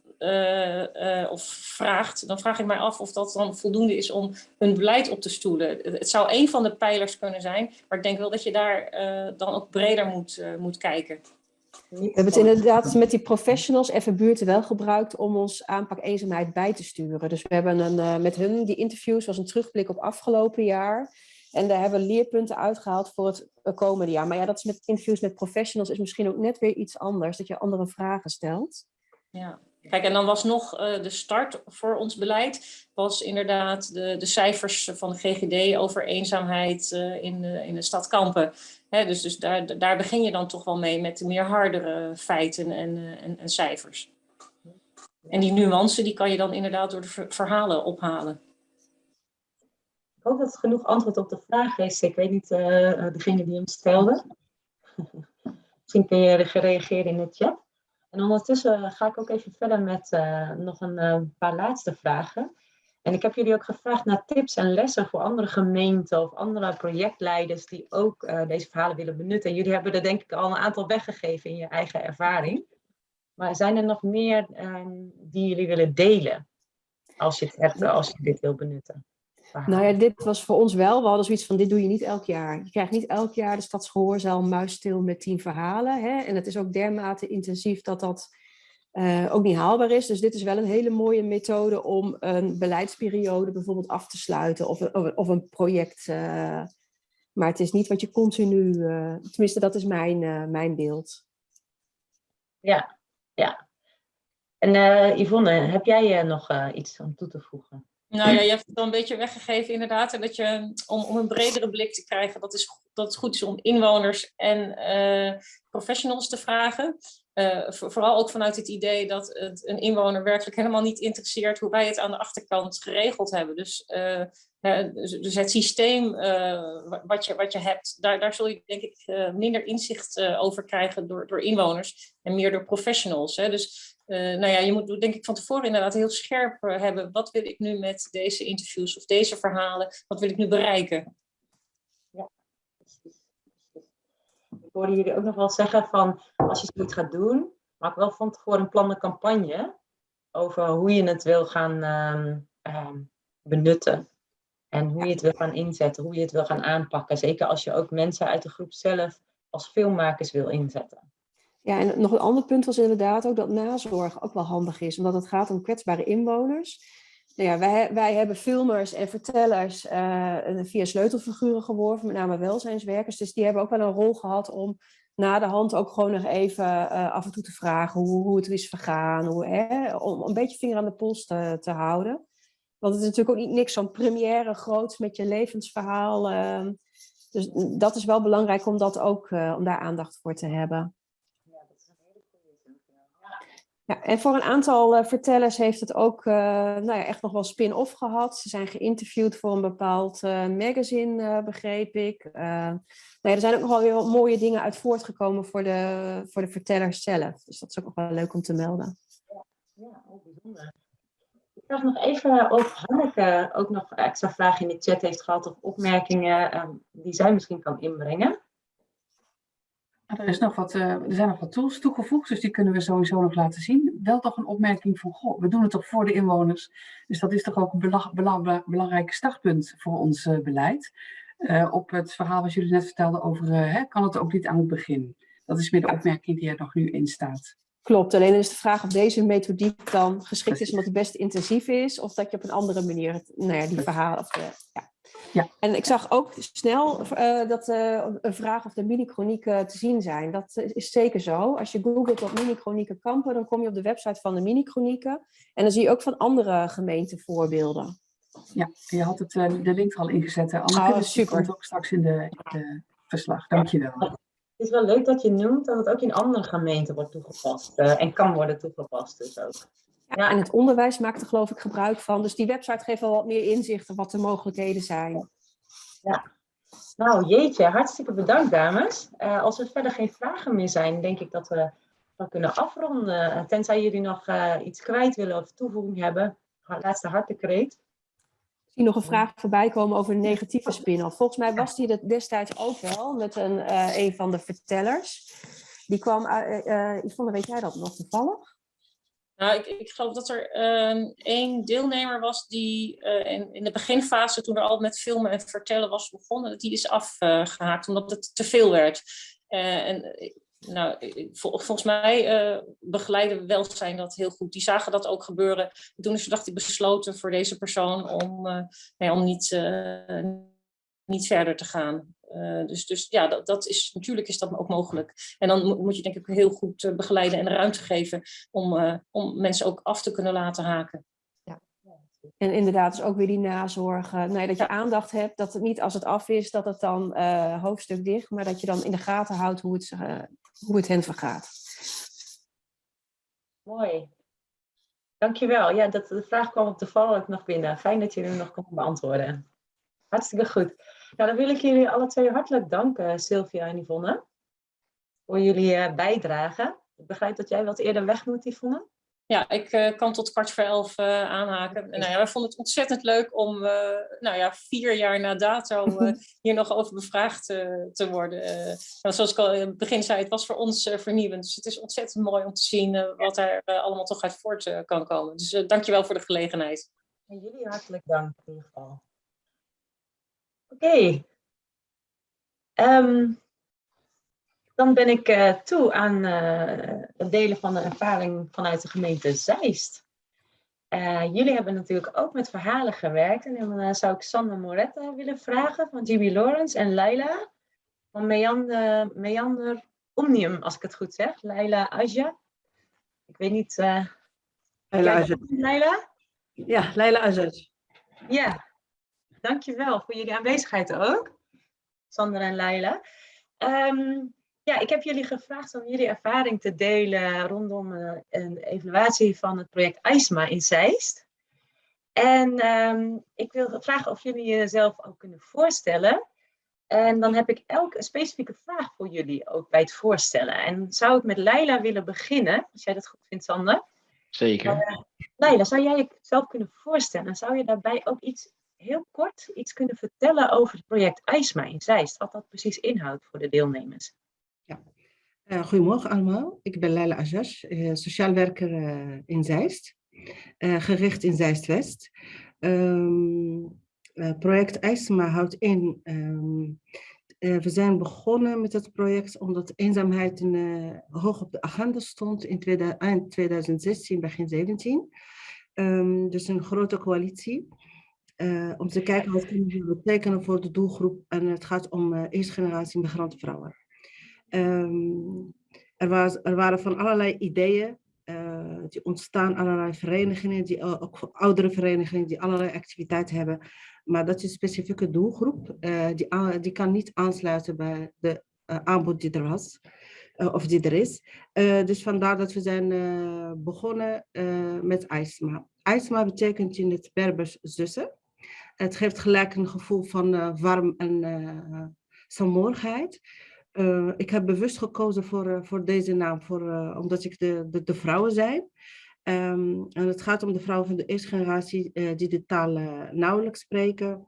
of vraagt, dan vraag ik mij af of dat dan voldoende is om een beleid op te stoelen. Het zou een van de pijlers kunnen zijn, maar ik denk wel dat je daar dan ook breder moet, moet kijken. We hebben het inderdaad met die professionals even buurten wel gebruikt om ons aanpak eenzaamheid bij te sturen. Dus we hebben een, uh, met hun, die interviews was een terugblik op afgelopen jaar. En daar hebben we leerpunten uitgehaald voor het komende jaar. Maar ja, dat is met interviews met professionals is misschien ook net weer iets anders. Dat je andere vragen stelt. Ja. Kijk, en dan was nog uh, de start voor ons beleid, was inderdaad de, de cijfers van de GGD over eenzaamheid uh, in, de, in de stad Kampen. Hè, dus dus daar, daar begin je dan toch wel mee met de meer hardere feiten en, uh, en, en, cijfers. En die nuance die kan je dan inderdaad door de verhalen ophalen. Ik hoop dat het genoeg antwoord op de vraag is. Ik weet niet, degene die hem stelde. *laughs* Misschien kun je reageren in de chat. En ondertussen ga ik ook even verder met uh, nog een uh, paar laatste vragen. En ik heb jullie ook gevraagd naar tips en lessen voor andere gemeenten of andere projectleiders die ook uh, deze verhalen willen benutten. En jullie hebben er denk ik al een aantal weggegeven in je eigen ervaring. Maar zijn er nog meer um, die jullie willen delen als je, het als je dit wil benutten? Nou ja, dit was voor ons wel. We hadden zoiets van, dit doe je niet elk jaar. Je krijgt niet elk jaar de Stadsgehoorzaal muisstil met tien verhalen. Hè? En het is ook dermate intensief dat dat uh, ook niet haalbaar is. Dus dit is wel een hele mooie methode om een beleidsperiode bijvoorbeeld af te sluiten. Of, of, of een project. Uh, maar het is niet wat je continu... Uh, tenminste, dat is mijn, mijn beeld. Ja, ja. En Yvonne, heb jij nog iets om toe te voegen? Nou ja, je hebt het al een beetje weggegeven inderdaad. En dat je, om, om een bredere blik te krijgen, dat, is, dat het goed is om inwoners en uh, professionals te vragen. Uh, vooral ook vanuit het idee dat het een inwoner werkelijk helemaal niet interesseert hoe wij het aan de achterkant geregeld hebben. Dus, uh, dus het systeem wat, je, wat je hebt, daar, daar zul je denk ik minder inzicht over krijgen door, door inwoners en meer door professionals. Hè. Dus uh, nou ja, je moet denk ik van tevoren inderdaad heel scherp uh, hebben. Wat wil ik nu met deze interviews of deze verhalen? Wat wil ik nu bereiken? Ja, precies. Ik hoorde jullie ook nog wel zeggen van als je zoiets gaat doen, maak wel van tevoren een plan de campagne over hoe je het wil gaan um, um, benutten. En hoe je het wil gaan inzetten, hoe je het wil gaan aanpakken. Zeker als je ook mensen uit de groep zelf als filmmakers wil inzetten. Ja, en nog een ander punt was inderdaad ook dat nazorg ook wel handig is, omdat het gaat om kwetsbare inwoners. Nou ja, wij, wij hebben filmers en vertellers uh, via sleutelfiguren geworven, met name welzijnswerkers. Dus die hebben ook wel een rol gehad om na de hand ook gewoon nog even uh, af en toe te vragen hoe, hoe het is vergaan. Hoe, hè, om een beetje vinger aan de pols te, houden. Want het is natuurlijk ook niet niks van première groots met je levensverhaal. Uh, dus dat is wel belangrijk om, dat ook, uh, om daar aandacht voor te hebben. Ja, dat is een hele goede Ja, en voor een aantal uh, vertellers heeft het ook uh, nou ja, echt nog wel spin-off gehad. Ze zijn geïnterviewd voor een bepaald uh, magazine, begreep ik. nou er zijn ook nog wel weer mooie dingen uit voortgekomen voor de, voor de vertellers zelf. Dus dat is ook nog wel leuk om te melden. Ja, ja ook bijzonder. Ik zag nog even of Hanneke ook nog extra vragen in de chat heeft gehad of opmerkingen um, die zij misschien kan inbrengen. Er, is nog wat, uh, er zijn nog wat tools toegevoegd, dus die kunnen we sowieso nog laten zien. Wel toch een opmerking van, goh, we doen het toch voor de inwoners. Dus dat is toch ook een belang, belang, belangrijk startpunt voor ons uh, beleid. Uh, op het verhaal wat jullie net vertelden over, hè, kan het ook niet aan het begin. Dat is meer de opmerking die er nog nu in staat. Klopt, alleen is de vraag of deze methodiek dan geschikt is omdat die best intensief is, of dat je op een andere manier nou ja, die verhalen... Of de, ja. Ja. En ik zag ook snel uh, dat uh, een vraag of de mini-chronieken te zien zijn. Dat is zeker zo. Als je googelt op mini-chronieken kampen, dan kom je op de website van de mini-chronieken. En dan zie je ook van andere gemeenten voorbeelden. Ja, je had het, uh, de link al ingezet. Anneke, oh, dus super. komt ook straks in de, de verslag. Dankjewel. Het is wel leuk dat je noemt dat het ook in andere gemeenten wordt toegepast. Uh, en kan worden toegepast dus ook. Ja, ja, en het onderwijs maakt er geloof ik gebruik van. Dus die website geeft wel wat meer inzicht op wat de mogelijkheden zijn. Ja. Nou jeetje, hartstikke bedankt dames. Uh, als er verder geen vragen meer zijn, denk ik dat we dat kunnen afronden. Tenzij jullie nog uh, iets kwijt willen of toevoeging hebben. Laatste hartekreet. Zie nog een vraag voorbij komen over een negatieve spin-off. Volgens mij was die er destijds ook wel met een, uh, een van de vertellers. Die kwam, uh, uh, Yvonne, weet jij dat nog toevallig? Nou, ik, ik geloof dat er uh, één deelnemer was die uh, in, in de beginfase, toen er al met filmen en vertellen was begonnen, dat die is afgehaakt omdat het te veel werd. Uh, en nou, vol, volgens mij uh, begeleiden welzijn dat heel goed. Die zagen dat ook gebeuren. Toen is dacht ik besloten voor deze persoon om, uh, nee, om niet, uh, niet verder te gaan. dus, dus ja, dat, dat is, natuurlijk is dat ook mogelijk. En dan moet je denk ik heel goed begeleiden en ruimte geven om, om mensen ook af te kunnen laten haken. Ja. En inderdaad, is ook weer die nazorg. Nee, dat je aandacht hebt, dat het niet als het af is, dat het dan hoofdstuk dicht, maar dat je dan in de gaten houdt hoe het hoe het hen vergaat. Mooi. Dankjewel. Ja, dat, de vraag kwam op ook nog binnen. Fijn dat je hem nog kon beantwoorden. Hartstikke goed. Nou, dan wil ik jullie alle twee hartelijk danken, Sylvia en Yvonne, voor jullie uh, bijdrage. Ik begrijp dat jij wat eerder weg moet, Yvonne. Ja, ik uh, kan tot kwart voor elf uh, aanhaken. En, nou ja, wij vonden het ontzettend leuk om uh, nou ja, vier jaar na dato *laughs* hier nog over bevraagd te worden. Nou, zoals ik al in het begin zei, het was voor ons vernieuwend. Dus het is ontzettend mooi om te zien wat er allemaal toch uit voort kan komen. Dus dankjewel voor de gelegenheid. En jullie hartelijk dank in ieder geval. Oké. Okay. Um, dan ben ik uh, toe aan uh, het delen van de ervaring vanuit de gemeente Zeist. Uh, jullie hebben natuurlijk ook met verhalen gewerkt. En dan zou ik Sander Moretta willen vragen van GB Lawrence en Leila van Meander, Meander Omnium, als ik het goed zeg. Leila Aja. Ik weet niet. Leila Aja. Leila? Ja, Leila Aja. Ja, dankjewel voor jullie aanwezigheid ook. Sander en Leila. Um, ja, ik heb jullie gevraagd om jullie ervaring te delen rondom uh, een evaluatie van het project IJsma in Zeist. En um, ik wil vragen of jullie jezelf ook kunnen voorstellen. En dan heb ik elk een specifieke vraag voor jullie ook bij het voorstellen. En zou ik met Leila willen beginnen, als jij dat goed vindt, Sander? Zeker. Uh, Leila, zou jij jezelf kunnen voorstellen? En zou je daarbij ook iets heel kort iets kunnen vertellen over het project IJsma in Zeist? Wat dat precies inhoudt voor de deelnemers? Uh, goedemorgen allemaal. Ik ben Leila Ajas, uh, sociaal werker uh, in Zeist. gericht in Zeist-West. Um, eh, project IJsma houdt in. ehm, eh, we zijn begonnen met het project omdat eenzaamheid een, eh, hoog op de agenda stond in eind 2016, begin 17. Ehm, dus een grote coalitie. eh, om te kijken wat kunnen betekenen voor de doelgroep. En het gaat om eh, eerste generatie migrantenvrouwen. Ehm, er, was, er waren van allerlei ideeën eh, die ontstaan, allerlei verenigingen, die, ook oudere verenigingen die allerlei activiteiten hebben. Maar dat is een specifieke doelgroep, eh, die, die kan niet aansluiten bij de eh, aanbod die er was. of die er is. Dus vandaar dat we zijn begonnen met IJsma. IJsma betekent in het Berbers zussen. Het geeft gelijk een gevoel van warm en eh Eh, ik heb bewust gekozen voor, eh, voor deze naam, voor, eh, omdat ik de, de, de vrouwen zijn. Ehm, en het gaat om de vrouwen van de eerste generatie die de taal nauwelijks spreken.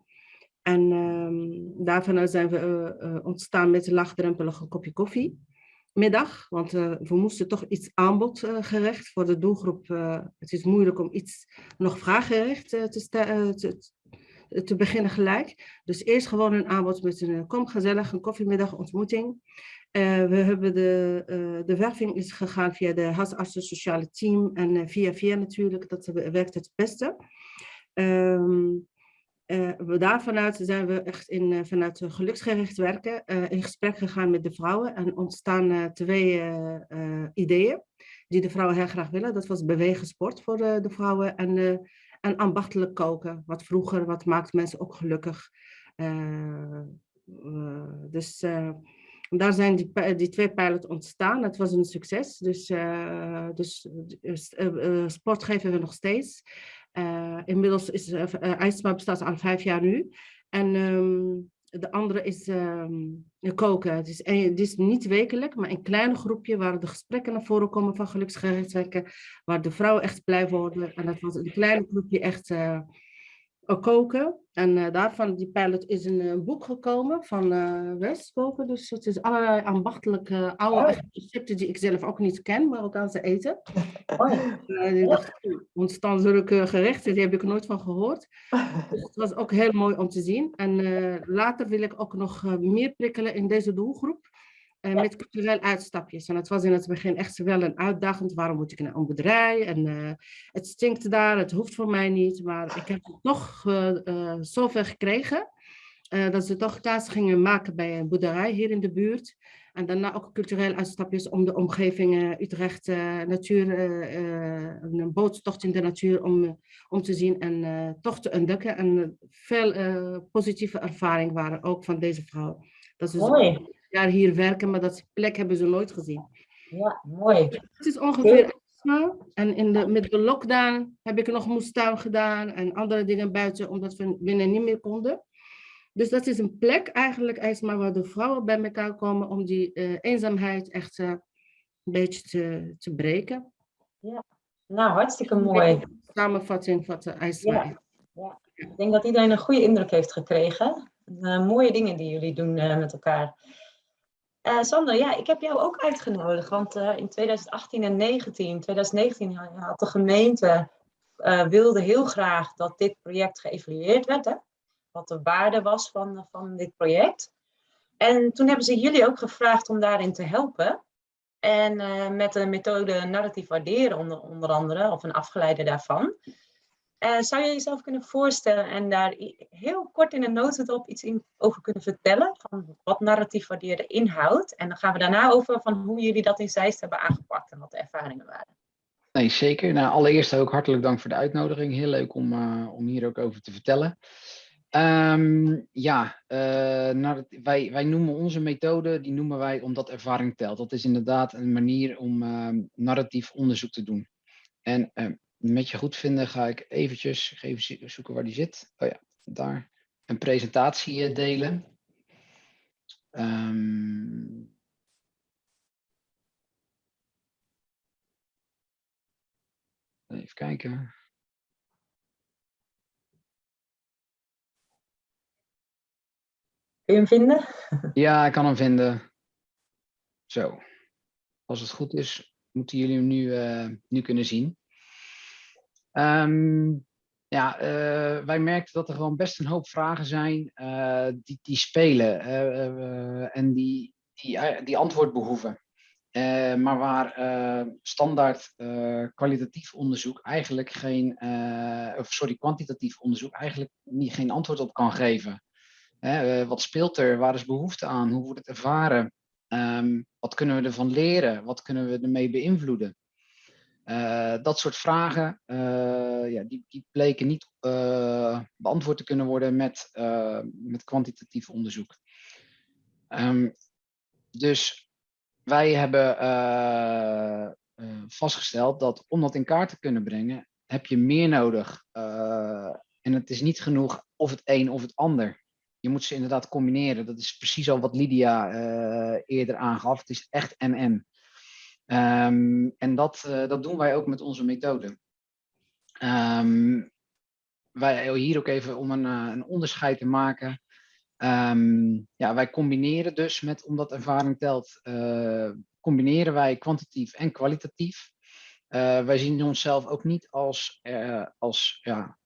En ehm daarvan zijn we ontstaan met een laagdrempelige kopje koffie. Middag, want we moesten toch iets aanbodgericht voor de doelgroep. het is moeilijk om iets nog vraaggericht te, te, te beginnen gelijk. Dus eerst gewoon een aanbod met een eh, kom gezellig, een koffiemiddag ontmoeting. Eh, we hebben de, eh, de werving is gegaan via de huisartsen sociale team en eh, via via natuurlijk, dat we- werkt het beste. Ehm, eh, we daarvanuit zijn we echt in, eh, vanuit eh, geluksgericht werken eh, in gesprek gegaan met de vrouwen en ontstaan eh, twee eh, eh, ideeën die de vrouwen heel graag willen. Dat was bewegen sport voor de, vrouwen en, eh, en ambachtelijk koken. Wat vroeger, wat maakt mensen ook gelukkig. Eh, dus eh, daar zijn die, die twee pilots ontstaan. Het was een succes. Dus, dus sport geven we nog steeds. Inmiddels is uh, IJsma bestaat al vijf jaar nu. En ehm, de andere is ehm, koken. Het is, het is niet wekelijk, maar een klein groepje waar de gesprekken naar voren komen van geluksgericht werken. Waar de vrouwen echt blij worden. En dat was een klein groepje echt eh, koken. En eh, daarvan, die pilot, is een eh, boek gekomen van eh Westkoken. Dus het is allerlei ambachtelijke oude Oh. recepten die ik zelf ook niet ken, Marokkaanse eten. Mooi. Eh, ik dacht, "Oeh, ontstaan zulke gerechten, die heb ik nooit van gehoord. *laughs* Dus het was ook heel mooi om te zien. En eh, later wil ik ook nog eh, meer prikkelen in deze doelgroep. Eh, met cultureel uitstapjes. En het was in het begin echt wel een uitdagend. Waarom moet ik naar een boerderij? En eh, het stinkt daar, het hoeft voor mij niet. Maar ik heb toch eh, zover gekregen. dat ze toch kaas gingen maken bij een boerderij hier in de buurt. En daarna ook cultureel uitstapjes om de omgeving Utrecht, natuur, een boottocht in de natuur om, om te zien en toch te ontdekken. En veel positieve ervaringen waren ook van deze vrouw. Dat zo'n jaar hier werken, maar dat plek hebben ze nooit gezien. Ja, mooi. Het is ongeveer. En in de, met de lockdown heb ik nog moestuin gedaan en andere dingen buiten, omdat we binnen niet meer konden. Dus dat is een plek eigenlijk, IJsma, waar de vrouwen bij elkaar komen om die eh, eenzaamheid echt eh, een beetje te, te breken. Nou, hartstikke mooi. Samenvatting wat de IJsma Ja. is. Ik denk dat iedereen een goede indruk heeft gekregen. Mooie dingen die jullie doen eh, met elkaar. Eh Sander, ja, ik heb jou ook uitgenodigd, want eh, in 2018 en 2019, 2019 ha- had de gemeente eh, wilde heel graag dat dit project geëvalueerd werd, hè? wat de waarde was van, van dit project. En toen hebben ze jullie ook gevraagd om daarin te helpen. En met de methode narratief waarderen onder, onder andere, of een afgeleide daarvan. Eh, zou je jezelf kunnen voorstellen en daar heel kort in een notendop iets in, over kunnen vertellen? Van wat narratief waarderen inhoudt. En dan gaan we daarna over van hoe jullie dat in Zeist hebben aangepakt en wat de ervaringen waren. Nee, zeker. Nou, allereerst ook hartelijk dank voor de uitnodiging. Heel leuk om, eh, om hier ook over te vertellen. Ehm, ja, eh, wij, wij noemen onze methode, die noemen wij omdat ervaring telt. Dat is inderdaad een manier om ehm, narratief onderzoek te doen. En ehm, met je goed vinden ga ik eventjes even zo- zoeken waar die zit. Oh ja, daar. Een presentatie eh, delen. Ehm, even kijken. Kun je hem vinden? Ja, ik kan hem vinden. Zo. Als het goed is, moeten jullie hem nu, eh, nu kunnen zien. Ehm, Ja, eh, wij merkten dat er gewoon best een hoop vragen zijn eh, die, die spelen eh, en die, die, antwoord behoeven. Eh, maar waar standaard kwalitatief onderzoek eigenlijk geen, of sorry, kwantitatief onderzoek eigenlijk niet, geen antwoord op kan geven. Wat speelt er? Waar is behoefte aan? Hoe wordt het ervaren? Ehm, wat kunnen we ervan leren? Wat kunnen we ermee beïnvloeden? Eh, dat soort vragen, eh, ja, die, die bleken niet eh, beantwoord te kunnen worden met, met kwantitatief onderzoek. Ehm, dus wij hebben vastgesteld dat om dat in kaart te kunnen brengen, heb je meer nodig. En het is niet genoeg of het een of het ander. Je moet ze inderdaad combineren. Dat is precies al wat Lydia eerder aangaf. Het is echt en-en. Ehm, en dat, eh, dat doen wij ook met onze methode. Ehm, wij hier ook even om een, eh, een onderscheid te maken. Ehm, ja, wij combineren dus met, omdat ervaring telt, eh, combineren wij kwantitatief en kwalitatief. Eh, wij zien onszelf ook niet als, eh, als ja,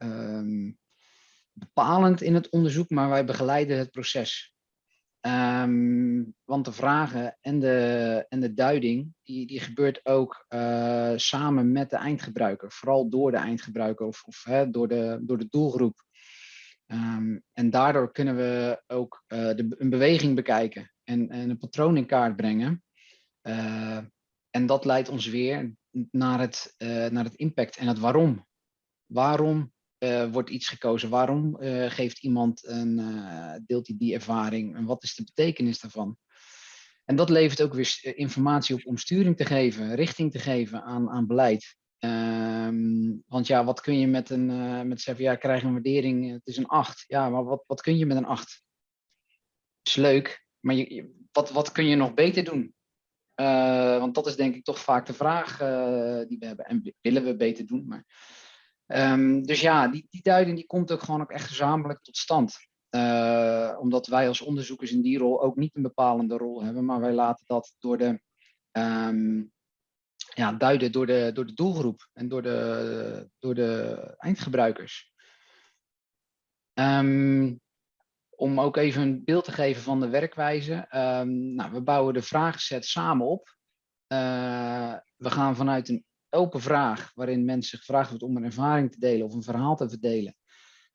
bepalend in het onderzoek, maar wij begeleiden het proces. Ehm, want de vragen en de, en de duiding, die, die gebeurt ook eh, samen met de eindgebruiker. Vooral door de eindgebruiker of, of hè, door, de, door de doelgroep. Ehm, en daardoor kunnen we ook eh, de, een beweging bekijken en, en een patroon in kaart brengen. Eh, en dat leidt ons weer naar het, naar het impact en het waarom. Waarom eh, wordt iets gekozen? Waarom eh, geeft iemand een, eh, deelt hij die ervaring? En wat is de betekenis daarvan? En dat levert ook weer informatie op om sturing te geven, richting te geven aan, aan beleid. Ehm, want ja, wat kun je met een, met zeggen, ja, krijg een waardering, het is een 8. Ja, maar wat, wat kun je met een 8? Is leuk, maar je, wat, wat kun je nog beter doen? Want dat is denk ik toch vaak de vraag die we hebben. En willen we beter doen? Maar, Ehm, dus ja, die, die duiding die komt ook gewoon ook echt gezamenlijk tot stand. Eh, omdat wij als onderzoekers in die rol ook niet een bepalende rol hebben, maar wij laten dat door de, ehm, ja, duiden door de, door de doelgroep en door de, door de eindgebruikers. Ehm, om ook even een beeld te geven van de werkwijze. nou, we bouwen de vragenset samen op. Eh, we gaan vanuit een open vraag, waarin mensen gevraagd wordt om een ervaring te delen of een verhaal te verdelen.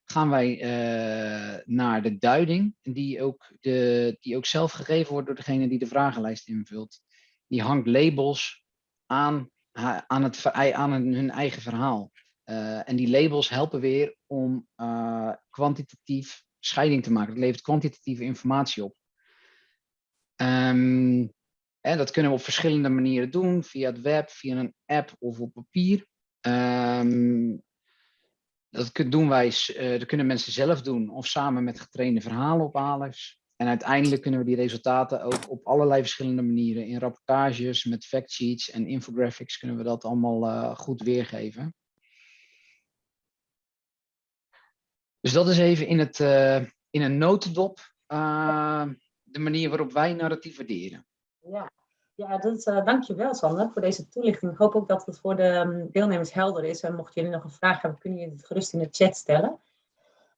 Gaan wij eh, naar de duiding, die ook, de, die ook zelf gegeven wordt door degene die de vragenlijst invult. Die hangt labels aan, aan, het, aan hun eigen verhaal. Eh, en die labels helpen weer om eh, kwantitatief scheiding te maken. Het levert kwantitatieve informatie op. Ehm, en dat kunnen we op verschillende manieren doen, via het web, via een app of op papier. Ehm, dat doen wij, dat kunnen mensen zelf doen of samen met getrainde verhalenophalers. En uiteindelijk kunnen we die resultaten ook op allerlei verschillende manieren, in rapportages, met factsheets en infographics, kunnen we dat allemaal eh, goed weergeven. Dus dat is even in, het, eh, in een notendop de manier waarop wij narratief waarderen. Ja, ja dat, eh dankjewel Sander voor deze toelichting. Ik hoop ook dat het voor de ehm, deelnemers helder is. En mochten jullie nog een vraag hebben, kunnen jullie het gerust in de chat stellen.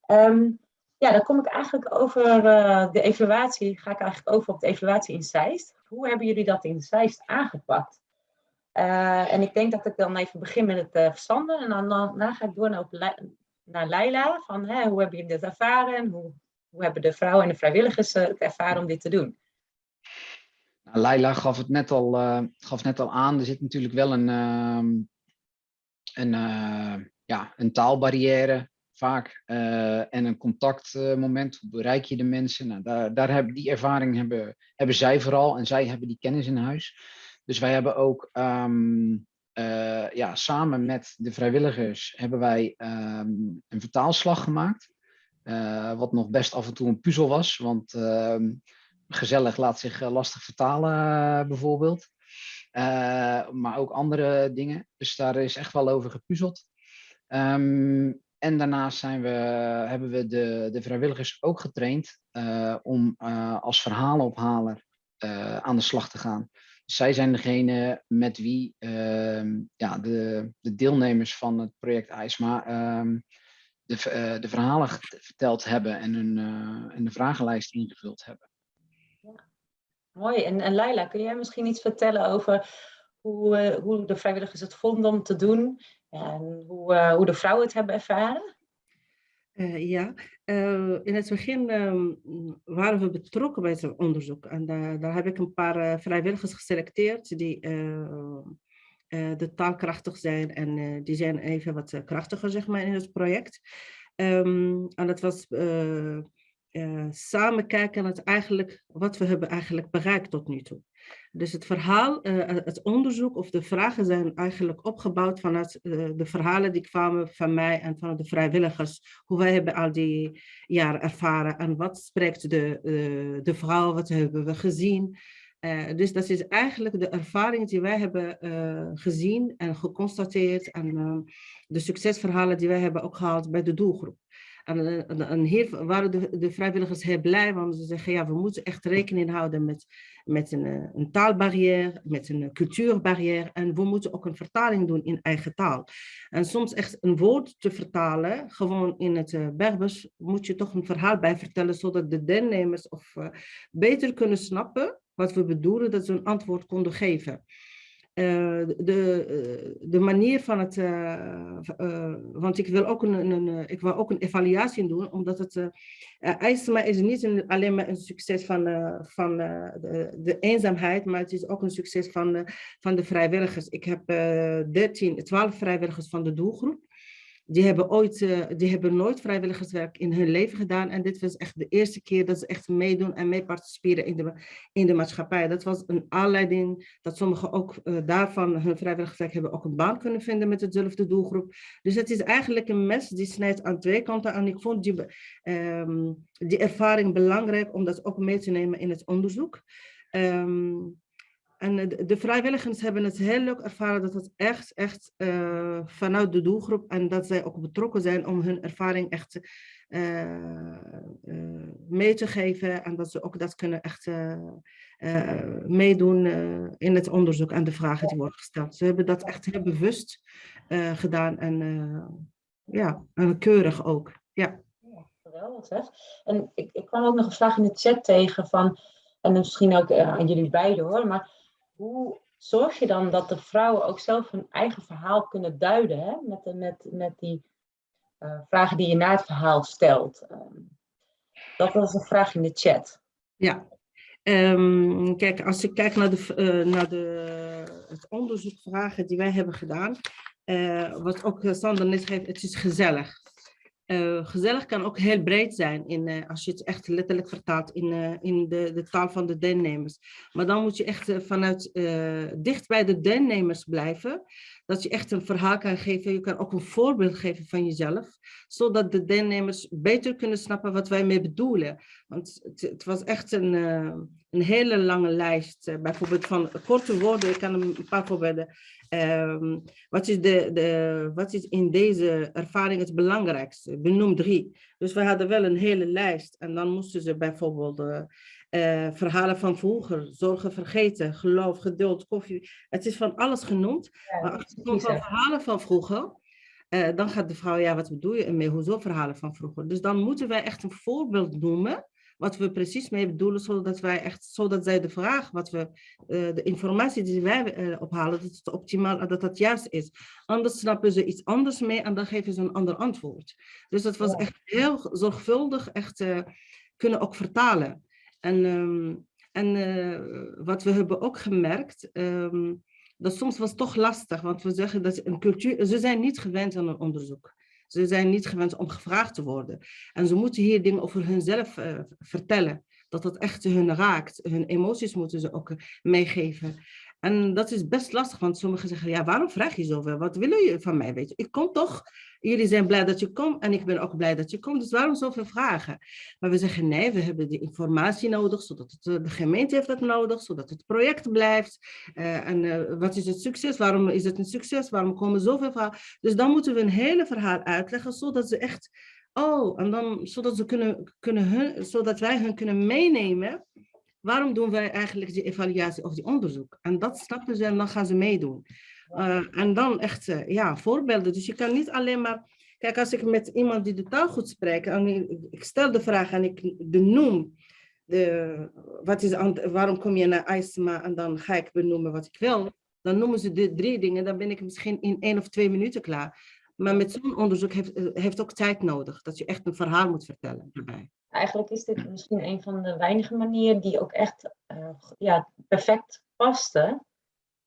Ehm, ja, dan kom ik eigenlijk over eh, de evaluatie, ga ik eigenlijk over op de evaluatie in Zeist. Hoe hebben jullie dat in Zeist aangepakt? Eh, en ik denk dat ik dan even begin met het uh, en dan, daarna ga ik door naar, naar Leila. Van, hè, hoe hebben jullie dit ervaren en hoe, hoe hebben de vrouwen en de vrijwilligers uh, het ervaren om dit te doen? Nou, Leila gaf het net al, uh, gaf net al aan. Er zit natuurlijk wel een, uh, een, uh, ja, een taalbarrière vaak uh, en een contactmoment. Hoe bereik je de mensen? Nou, daar, daar hebben, die ervaring hebben, hebben zij vooral en zij hebben die kennis in huis. Dus wij hebben ook um, ja, samen met de vrijwilligers hebben wij um, een vertaalslag gemaakt. Wat nog best af en toe een puzzel was, want gezellig laat zich eh, lastig vertalen, uh, bijvoorbeeld. Uh, maar ook andere dingen. Dus daar is echt wel over gepuzzeld. Um, en daarnaast zijn we, hebben we de, de vrijwilligers ook getraind om als verhalenophaler aan de slag te gaan. Dus zij zijn degene met wie ja, de, de deelnemers van het project IJSMA de, v- eh, de verhalen verteld hebben en, hun, eh, en de vragenlijst ingevuld hebben. Mooi. En, en Laila, kun jij misschien iets vertellen over hoe, eh, hoe de vrijwilligers het vonden om te doen en hoe, eh, hoe de vrouwen het hebben ervaren? Eh, ja, in het begin ehm, waren we betrokken bij het onderzoek. En daar- heb ik een paar vrijwilligers geselecteerd die de taalkrachtig zijn. En die zijn even wat krachtiger, zeg maar, in het project. Ehm, en dat was eh, eh, samen kijken naar eigenlijk, wat we hebben eigenlijk bereikt tot nu toe. Dus het verhaal, eh, het onderzoek of de vragen zijn eigenlijk opgebouwd vanuit eh, de verhalen die kwamen van mij en van de vrijwilligers. Hoe wij hebben al die jaren ervaren en wat spreekt de, eh, de vrouw, wat hebben we gezien. Eh, dus dat is eigenlijk de ervaring die wij hebben eh, gezien en geconstateerd en eh, de succesverhalen die wij hebben ook gehaald bij de doelgroep. Waren de, de vrijwilligers heel blij, want ze zeggen ja, we moeten echt rekening houden met, met een, eh, een taalbarrière, met een cultuurbarrière en we moeten ook een vertaling doen in eigen taal. En soms echt een woord te vertalen, gewoon in het eh, Berbers, moet je toch een verhaal bij vertellen, zodat de deelnemers of, eh, beter kunnen snappen wat we bedoelen, dat ze een antwoord konden geven. Eh, de, eh, de manier van het, eh, want ik wil ook een, een, ik wil ook een evaluatie doen, omdat het uh, is niet een, alleen maar een succes van, van de, de eenzaamheid, maar het is ook een succes van, van de vrijwilligers. Ik heb eh 13, 12 vrijwilligers van de doelgroep. Die hebben, ooit, eh, die hebben nooit vrijwilligerswerk in hun leven gedaan. En dit was echt de eerste keer dat ze echt meedoen en mee participeren in de, in de maatschappij. Dat was een aanleiding dat sommigen ook eh, daarvan hun vrijwilligerswerk hebben ook een baan kunnen vinden met dezelfde doelgroep. Dus het is eigenlijk een mes die snijdt aan twee kanten. En ik vond die, ehm, die ervaring belangrijk om dat ook mee te nemen in het onderzoek. Ehm, en eh, de, vrijwilligers hebben het heel leuk ervaren dat het echt, echt eh, vanuit de doelgroep en dat zij ook betrokken zijn om hun ervaring echt eh, mee te geven en dat ze ook dat kunnen echt meedoen in het onderzoek en de vragen die worden gesteld. Ze hebben dat echt heel bewust gedaan en ja, keurig ook. Ja. Geweldig zeg. En ik, ik kwam ook nog een vraag in de chat tegen van, en misschien ook aan jullie beiden hoor, maar hoe zorg je dan dat de vrouwen ook zelf hun eigen verhaal kunnen duiden, hè? Met, de, met, met die eh, vragen die je na het verhaal stelt? Ehm, dat was een vraag in de chat. Ja, Ehm, kijk, als ik kijk naar, de, eh, naar de, het onderzoekvragen die wij hebben gedaan, eh, wat ook Sander net geeft, het is gezellig. Eh, gezellig kan ook heel breed zijn in, eh, als je het echt letterlijk vertaalt in, eh, in de, de taal van de deelnemers. Maar dan moet je echt vanuit dicht bij de deelnemers blijven, dat je echt een verhaal kan geven. Je kan ook een voorbeeld geven van jezelf, zodat de deelnemers beter kunnen snappen wat wij mee bedoelen. Want het, was echt een, eh, een hele lange lijst, eh, bijvoorbeeld van korte woorden. Ik kan een paar voorbeelden. Ehm, wat, is de, de, wat is in deze ervaring het belangrijkste? Benoem drie. Dus we hadden wel een hele lijst. En dan moesten ze bijvoorbeeld eh, eh, verhalen van vroeger, zorgen vergeten, geloof, geduld, koffie. Het is van alles genoemd. maar als het komt van verhalen van vroeger, eh, dan gaat de vrouw, ja, wat bedoel je ermee? Hoezo verhalen van vroeger? Dus dan moeten wij echt een voorbeeld noemen wat we precies mee bedoelen, zodat wij echt, zodat zij de vraag, wat we, eh, de informatie die wij ophalen, dat het optimaal, dat dat juist is. Anders snappen ze iets anders mee en dan geven ze een ander antwoord. Dus dat was Ja. echt heel zorgvuldig, echt kunnen ook vertalen. En, ehm, en eh, wat we hebben ook gemerkt, ehm, dat soms was toch lastig, want we zeggen dat een cultuur, ze zijn niet gewend aan een onderzoek. Ze zijn niet gewend om gevraagd te worden. En ze moeten hier dingen over hunzelf eh, vertellen. Dat dat echt hun raakt. Hun emoties moeten ze ook eh, meegeven. En dat is best lastig, want sommigen zeggen, ja, waarom vraag je zoveel? Wat willen jullie van mij? Weet je? Ik kom toch, jullie zijn blij dat je komt en ik ben ook blij dat je komt, dus waarom zoveel vragen? Maar we zeggen, nee, we hebben die informatie nodig, zodat het, eh, de gemeente heeft dat nodig, zodat het project blijft. Eh, en eh, wat is het succes? Waarom is het een succes? Waarom komen zoveel vragen? Dus dan moeten we een hele verhaal uitleggen, zodat ze echt, oh, en dan, zodat, ze kunnen, kunnen hun, zodat wij hun kunnen meenemen waarom doen wij eigenlijk die evaluatie of die onderzoek? En dat snappen ze en dan gaan ze meedoen. Uh, en dan echt, uh, ja, voorbeelden. Dus je kan niet alleen maar Kijk, als ik met iemand die de taal goed spreekt, en ik- stel de vraag en ik de noem, de, wat is, waarom kom je naar IJsma en dan ga ik benoemen wat ik wil, dan noemen ze de drie dingen, dan ben ik misschien in één of twee minuten klaar. Maar met zo'n onderzoek heeft, heeft ook tijd nodig, dat je echt een verhaal moet vertellen daarbij. Eigenlijk is dit misschien een van de weinige manieren die ook echt eh, ja, perfect paste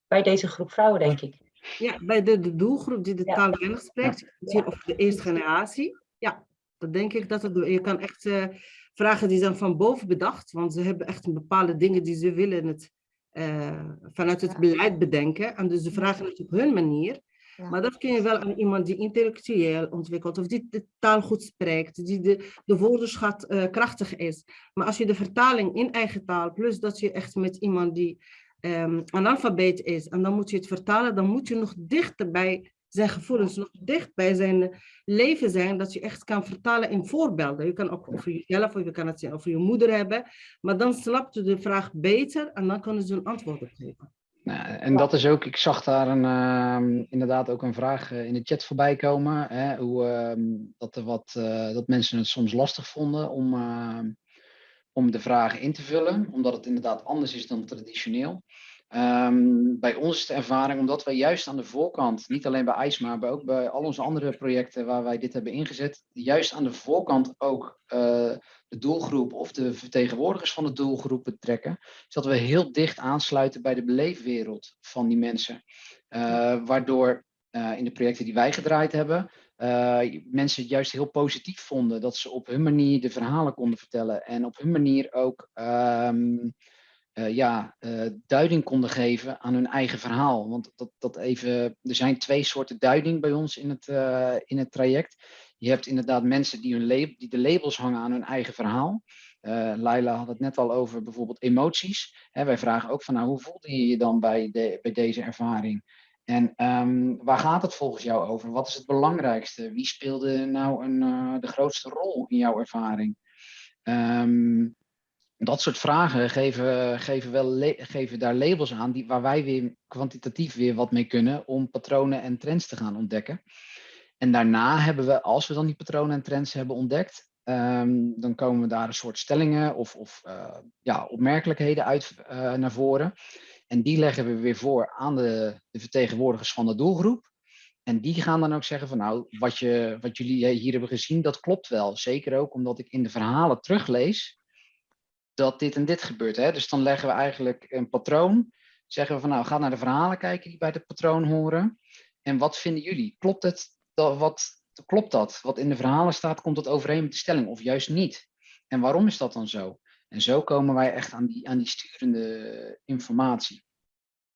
bij deze groep vrouwen, denk ik. Ja, bij de, de doelgroep die de Ja. taal weinig spreekt, hier of de eerste generatie. Ja, dat denk ik dat het, je kan echt eh, vragen die zijn van boven bedacht, want ze hebben echt bepaalde dingen die ze willen het, eh, vanuit het Ja. beleid bedenken. En dus ze vragen het op hun manier. Ja. Maar dat kun je wel aan iemand die intellectueel ontwikkelt, of die de taal goed spreekt, die de, de woordenschat eh, krachtig is. Maar als je de vertaling in eigen taal, plus dat je echt met iemand die ehm analfabeet is, en dan moet je het vertalen, dan moet je nog dichter bij zijn gevoelens, nog dicht bij zijn leven zijn, dat je echt kan vertalen in voorbeelden. Je kan ook over jezelf, of je kan het over je moeder hebben, maar dan snapt je de vraag beter en dan kunnen ze een antwoord op geven. Nou, en dat is ook, ik zag daar een, ehm, inderdaad ook een vraag eh, in de chat voorbij komen. Hè, hoe, ehm, dat, er wat, eh, dat mensen het soms lastig vonden om, ehm, om de vragen in te vullen, omdat het inderdaad anders is dan traditioneel. Ehm, bij ons is de ervaring, omdat wij juist aan de voorkant, niet alleen bij IJsma, maar ook bij al onze andere projecten waar wij dit hebben ingezet, juist aan de voorkant ook eh, de doelgroep of de vertegenwoordigers van de doelgroep betrekken, zodat we heel dicht aansluiten bij de beleefwereld van die mensen. Eh, waardoor eh, in de projecten die wij gedraaid hebben, mensen het juist heel positief vonden dat ze op hun manier de verhalen konden vertellen en op hun manier ook ehm, eh, ja, eh, duiding konden geven aan hun eigen verhaal. Want dat, dat even, er zijn twee soorten duiding bij ons in het, eh, in het traject. Je hebt inderdaad mensen die, hun lab- die de labels hangen aan hun eigen verhaal. Laila had het net al over bijvoorbeeld emoties. Hè, wij vragen ook van nou, hoe voelde je je dan bij, de, bij deze ervaring? En ehm, waar gaat het volgens jou over? Wat is het belangrijkste? Wie speelde nou een, de grootste rol in jouw ervaring? Ehm, dat soort vragen geven, geven, wel geven daar labels aan die, waar wij weer kwantitatief weer wat mee kunnen om patronen en trends te gaan ontdekken. En daarna hebben we, als we dan die patronen en trends hebben ontdekt, ehm, dan komen we daar een soort stellingen of, of eh, ja, opmerkelijkheden uit eh, naar voren. En die leggen we weer voor aan de, de vertegenwoordigers van de doelgroep. En die gaan dan ook zeggen van nou, wat, je, wat jullie hier hebben gezien, dat klopt wel. Zeker ook omdat ik in de verhalen teruglees dat dit en dit gebeurt. Hè? Dus dan leggen we eigenlijk een patroon. Zeggen we van nou, ga naar de verhalen kijken die bij het patroon horen. En wat vinden jullie? Klopt het? Dat, wat, klopt dat? Wat in de verhalen staat, komt dat overeen met de stelling of juist niet? En waarom is dat dan zo? En zo komen wij echt aan die, aan die sturende informatie.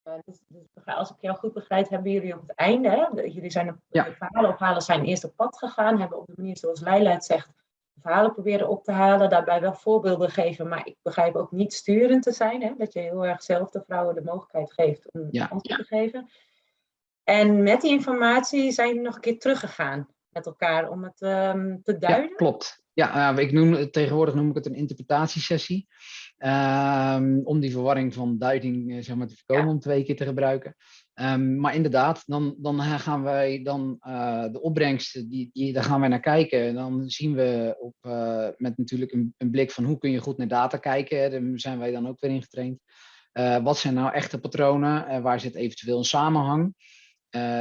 Eh, dus- dus als ik jou goed begrijp, hebben jullie op het einde, hè, jullie zijn op, Ja. de verhalen ophalen zijn eerst op pad gegaan, hebben op de manier zoals Leila het zegt, verhalen proberen op te halen, daarbij wel voorbeelden geven, maar ik begrijp ook niet sturend te zijn, hè, dat je heel erg zelf de vrouwen de mogelijkheid geeft om Ja. antwoord te geven. En met die informatie zijn jullie nog een keer teruggegaan met elkaar om het ehm, te duiden. Ja, klopt. Ja, eh, ik noem, tegenwoordig noem ik het een interpretatiesessie. Ehm, om die verwarring van duiding eh, zeg maar, te voorkomen, om twee keer te gebruiken. Ehm, maar inderdaad, dan, dan gaan wij dan eh, de opbrengsten, die, die, daar gaan wij naar kijken. En dan zien we op, eh, met natuurlijk een, een blik van hoe kun je goed naar data kijken. Daar zijn wij dan ook weer in getraind. Eh, wat zijn nou echte patronen? Waar zit eventueel een samenhang?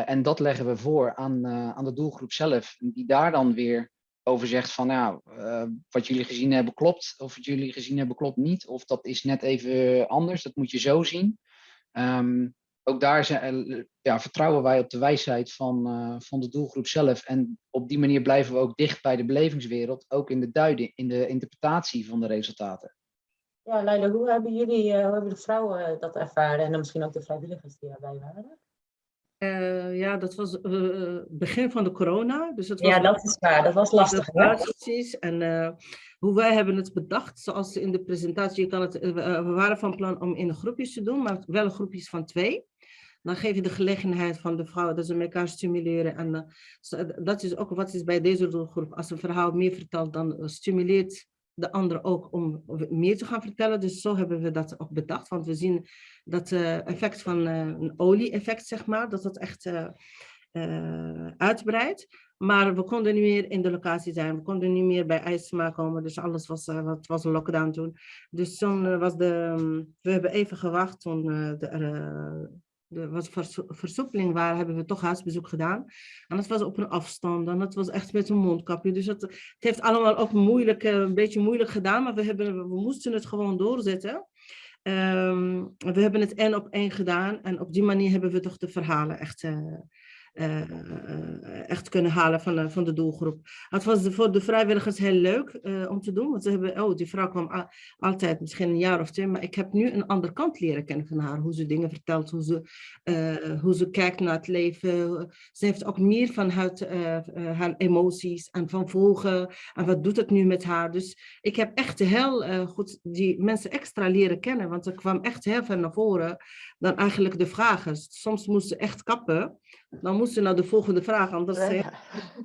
En dat leggen we voor aan, aan de doelgroep zelf, die daar dan weer over zegt van nou, wat jullie gezien hebben klopt, of wat jullie gezien hebben klopt niet, of dat is net even anders, dat moet je zo zien. Ehm, ook daar zijn, eh, ja, vertrouwen wij op de wijsheid van, eh, van de doelgroep zelf. En op die manier blijven we ook dicht bij de belevingswereld, ook in de duiding, in de interpretatie van de resultaten. Ja, Leila, hoe hebben jullie, eh, hoe hebben de vrouwen dat ervaren en dan misschien ook de vrijwilligers die erbij waren? Eh, ja, dat was eh, begin van de corona. Dus het was Ja, dat is waar, dat was lastig. hè? Ja, precies. En eh, hoe wij hebben het bedacht, zoals in de presentatie, je kan het, we we waren van plan om in groepjes te doen, maar wel groepjes van twee. Dan geef je de gelegenheid van de vrouwen dat ze elkaar stimuleren. En eh, zo- dat is ook wat is bij deze doelgroep. Als een verhaal meer vertelt, dan eh, stimuleert de ander ook om meer te gaan vertellen. Dus zo hebben we dat ook bedacht. Want we zien dat eh, effect van eh, een olie-effect, zeg maar, dat dat echt eh, uitbreid. Maar we konden niet meer in de locatie zijn. We konden niet meer bij IJsma komen. Dus alles was, wat was een lockdown toen. Dus toen was de... We hebben even gewacht toen de, er was versoepeling waar, hebben we toch huisbezoek gedaan. En dat was op een afstand en dat was echt met een mondkapje. Dus het, het heeft allemaal ook moeilijk, een beetje moeilijk gedaan, maar we, hebben, we moesten het gewoon doorzetten. Um, we hebben het één op één gedaan en op die manier hebben we toch de verhalen echt uh, uh, echt kunnen halen van de, van de doelgroep. Het was voor de vrijwilligers heel leuk uh, om te doen, want ze hebben, oh, die vrouw kwam altijd misschien een jaar of twee, maar ik heb nu een andere kant leren kennen van haar, hoe ze dingen vertelt, hoe ze, hoe ze kijkt naar het leven. Ze heeft ook meer van haar, haar emoties en van volgen en wat doet het nu met haar. Dus ik heb echt heel goed die mensen extra leren kennen, want er kwam echt heel veel naar voren dan eigenlijk de vragen. Soms moesten ze echt kappen, dan moesten ze naar de volgende vraag. Anders, ja.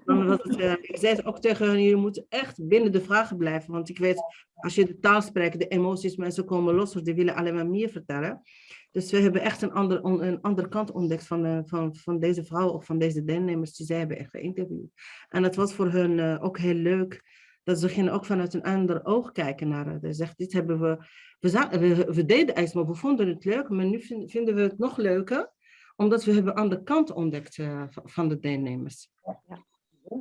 dan was het, uh, ik zei ook tegen hen, jullie moeten echt binnen de vragen blijven. Want ik weet, als je de taal spreekt, de emoties, mensen komen los, die willen alleen maar meer vertellen. Dus we hebben echt een, ander, een andere kant ontdekt van, uh, van, van deze vrouw of van deze deelnemers die zij hebben echt geïnterviewd. En dat was voor hun uh, ook heel leuk. Dat ze gingen ook vanuit een ander oog kijken naar het. Ze zegt, dit hebben we, we, we, deden IJs, maar we vonden het leuk, maar nu vind, vinden we het nog leuker omdat we hebben aan de kant ontdekt uh, van de deelnemers. Ja,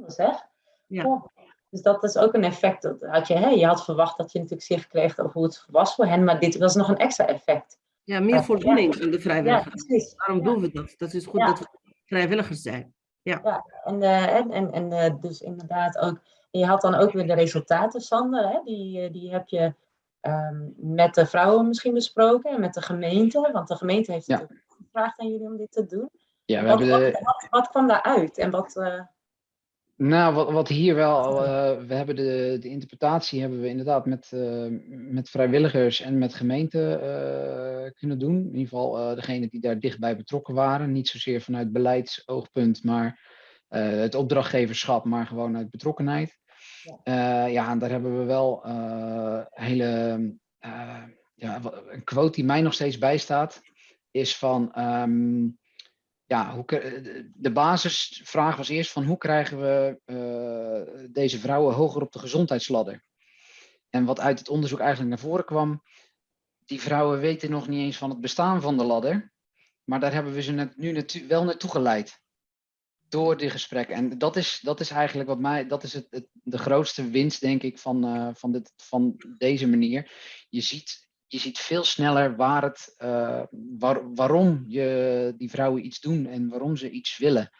zeg. Ja. Dus dat is ook een effect. Dat had je, hè, je had verwacht dat je natuurlijk zicht kreeg over hoe het was voor hen, maar dit was nog een extra effect. Ja, meer voldoening in de vrijwilligers. Ja, Waarom doen we dat? Dat is goed dat we vrijwilligers zijn. Ja, ja en, uh, en, en, en uh, dus inderdaad ook. Je had dan ook weer de resultaten, Sander. Hè? Die, die heb je um, met de vrouwen misschien besproken en met de gemeente. Want de gemeente heeft ja gevraagd aan jullie om dit te doen. Ja, we wat, hebben de... wat, wat, kwam daaruit en wat... Uh... Nou, wat, wat hier wel, uh, we hebben de, de interpretatie hebben we inderdaad met, uh, met vrijwilligers en met gemeenten kunnen doen. In ieder geval degene die daar dichtbij betrokken waren. Niet zozeer vanuit beleidsoogpunt, maar het opdrachtgeverschap, maar gewoon uit betrokkenheid. Ja, ja en daar hebben we wel hele, ja, een quote die mij nog steeds bijstaat is van, um, ja, hoe, de basisvraag was eerst van hoe krijgen we uh, deze vrouwen hoger op de gezondheidsladder? En wat uit het onderzoek eigenlijk naar voren kwam, die vrouwen weten nog niet eens van het bestaan van de ladder, maar daar hebben we ze net, nu wel naartoe geleid. Door die gesprekken. En dat is, dat is eigenlijk wat mij, dat is het, het de grootste winst, denk ik, van, uh, van, dit, van deze manier. Je ziet je ziet veel sneller waar het, uh, waar, waarom je die vrouwen iets doen en waarom ze iets willen.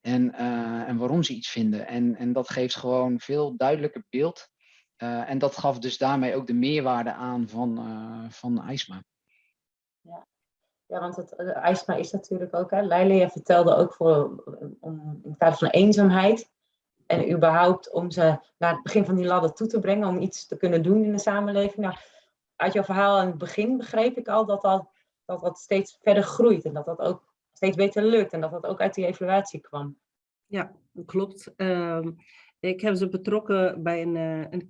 En, uh, en waarom ze iets vinden. En, en dat geeft gewoon veel duidelijker beeld. En dat gaf dus daarmee ook de meerwaarde aan van, van IJsma. Ja. Ja, want het, IJsma is natuurlijk ook, hè, Leila vertelde ook voor, om, in het kader van eenzaamheid. En überhaupt om ze naar het begin van die ladder toe te brengen, om iets te kunnen doen in de samenleving. Nou, uit jouw verhaal aan het begin begreep ik al dat dat, dat dat steeds verder groeit en dat dat ook steeds beter lukt en dat dat ook uit die evaluatie kwam. Ja, klopt. Um, ik heb ze betrokken bij een, uh, een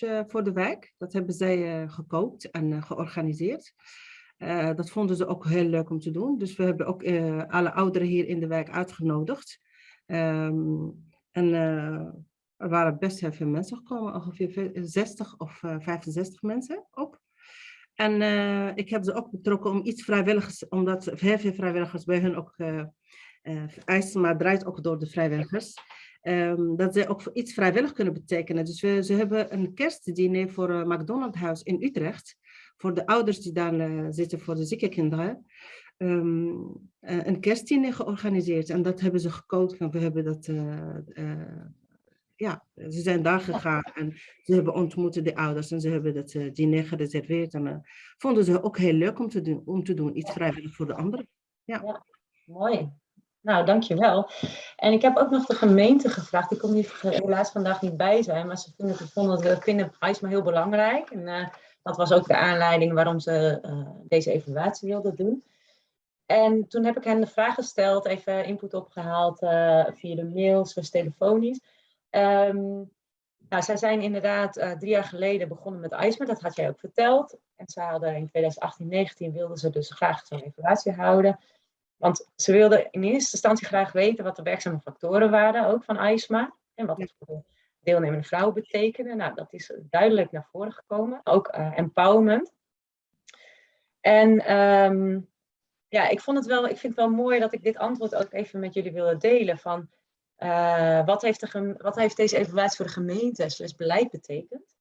uh, voor de wijk. Dat hebben zij gekookt en georganiseerd. Dat vonden ze ook heel leuk om te doen. Dus we hebben ook alle ouderen hier in de wijk uitgenodigd. Um, en er waren best heel veel mensen gekomen, ongeveer 60 of uh, 65 mensen op. En ik heb ze ook betrokken om iets vrijwilligers, omdat heel veel vrijwilligers bij hun ook eisen, maar draait ook door de vrijwilligers. Um, dat ze ook iets vrijwillig kunnen betekenen. Dus we, ze hebben een kerstdiner voor McDonald's House in Utrecht. Voor de ouders die daar zitten, voor de zieke kinderen. Um, een kerstdiner georganiseerd. En dat hebben ze gekookt. En we hebben dat ja, ze zijn daar gegaan en ze hebben ontmoet de ouders en ze hebben dat uh, diner gereserveerd. En uh, vonden ze ook heel leuk om te doen, om te doen iets vrijwillig voor de anderen. Ja. ja, mooi. Nou, dankjewel. En ik heb ook nog de gemeente gevraagd. Ik kon niet, helaas vandaag niet bij zijn, maar ze vinden, vonden het vinden IJsma heel belangrijk. En uh, dat was ook de aanleiding waarom ze deze evaluatie wilden doen. En toen heb ik hen de vraag gesteld, even input opgehaald via de mails, was telefonisch. Um, nou, zij zijn inderdaad uh, drie jaar geleden begonnen met IJsmer, dat had jij ook verteld. En ze hadden in 2018, 2019 wilden ze dus graag zo'n evaluatie houden. Want ze wilden in eerste instantie graag weten wat de werkzame factoren waren, ook van ISMA. En wat het voor deelnemende vrouwen betekende. Nou, dat is duidelijk naar voren gekomen. Ook uh, empowerment. En ehm, ja, ik, vond het wel, ik vind het wel mooi dat ik dit antwoord ook even met jullie wilde delen. Van, uh, wat, heeft de wat heeft deze evaluatie voor de gemeente slash beleid betekend?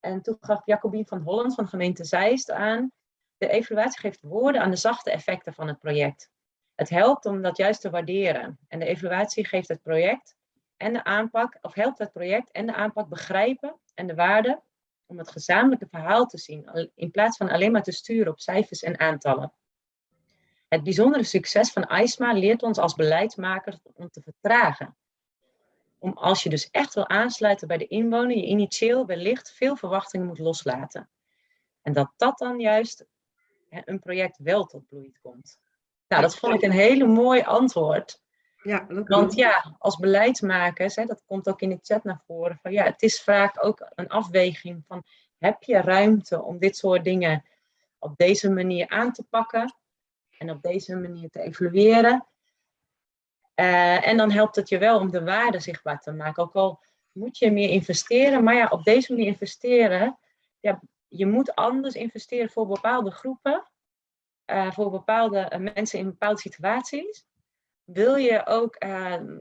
En toen gaf Jacobien van Holland van gemeente Zeist aan, de evaluatie geeft woorden aan de zachte effecten van het project. Het helpt om dat juist te waarderen. En de evaluatie geeft het project en de aanpak, of helpt het project en de aanpak begrijpen en de waarde om het gezamenlijke verhaal te zien, in plaats van alleen maar te sturen op cijfers en aantallen. Het bijzondere succes van ISMA leert ons als beleidsmakers om te vertragen. Om als je dus echt wil aansluiten bij de inwoner, je initieel wellicht veel verwachtingen moet loslaten. En dat dat dan juist een project wel tot bloei komt. Nou, dat vond ik een hele mooi antwoord. Ja, dat Want ja, als beleidsmakers, hè, dat komt ook in de chat naar voren, van ja, het is vaak ook een afweging van heb je ruimte om dit soort dingen op deze manier aan te pakken en op deze manier te evalueren. Uh, en dan helpt het je wel om de waarde zichtbaar te maken. Ook al moet je meer investeren, maar ja, op deze manier investeren, ja, je moet anders investeren voor bepaalde groepen, uh, voor bepaalde uh, mensen in bepaalde situaties. Wil je ook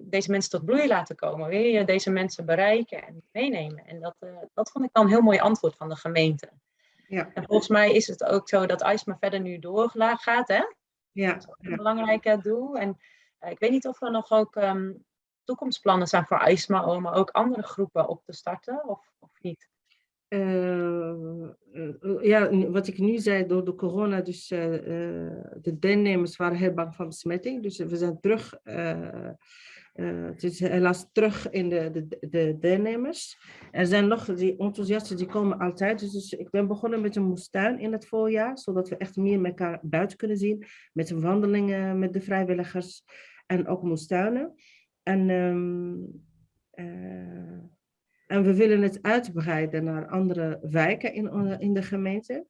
deze mensen tot bloei laten komen? Wil je deze mensen bereiken en meenemen? En dat, dat vond ik dan een heel mooi antwoord van de gemeente. Ja. En volgens mij is het ook zo dat IJsma verder nu doorgaat, hè? Ja. Dat is ook een belangrijk doel. En uh, ik weet niet of er nog ook um, toekomstplannen zijn voor ISMA om ook andere groepen op te starten, of, of niet? Uh, ja, wat ik nu zei, door de corona, dus de deelnemers waren heel bang van besmetting. Dus we zijn terug het is helaas terug in de, de, de deelnemers. Er zijn nog die enthousiasten, die komen altijd. Dus, dus ik ben begonnen met een moestuin in het voorjaar, zodat we echt meer met elkaar buiten kunnen zien. Met een wandelingen met de vrijwilligers en ook moestuinen. En, um, en we willen het uitbreiden naar andere wijken in, in de gemeente.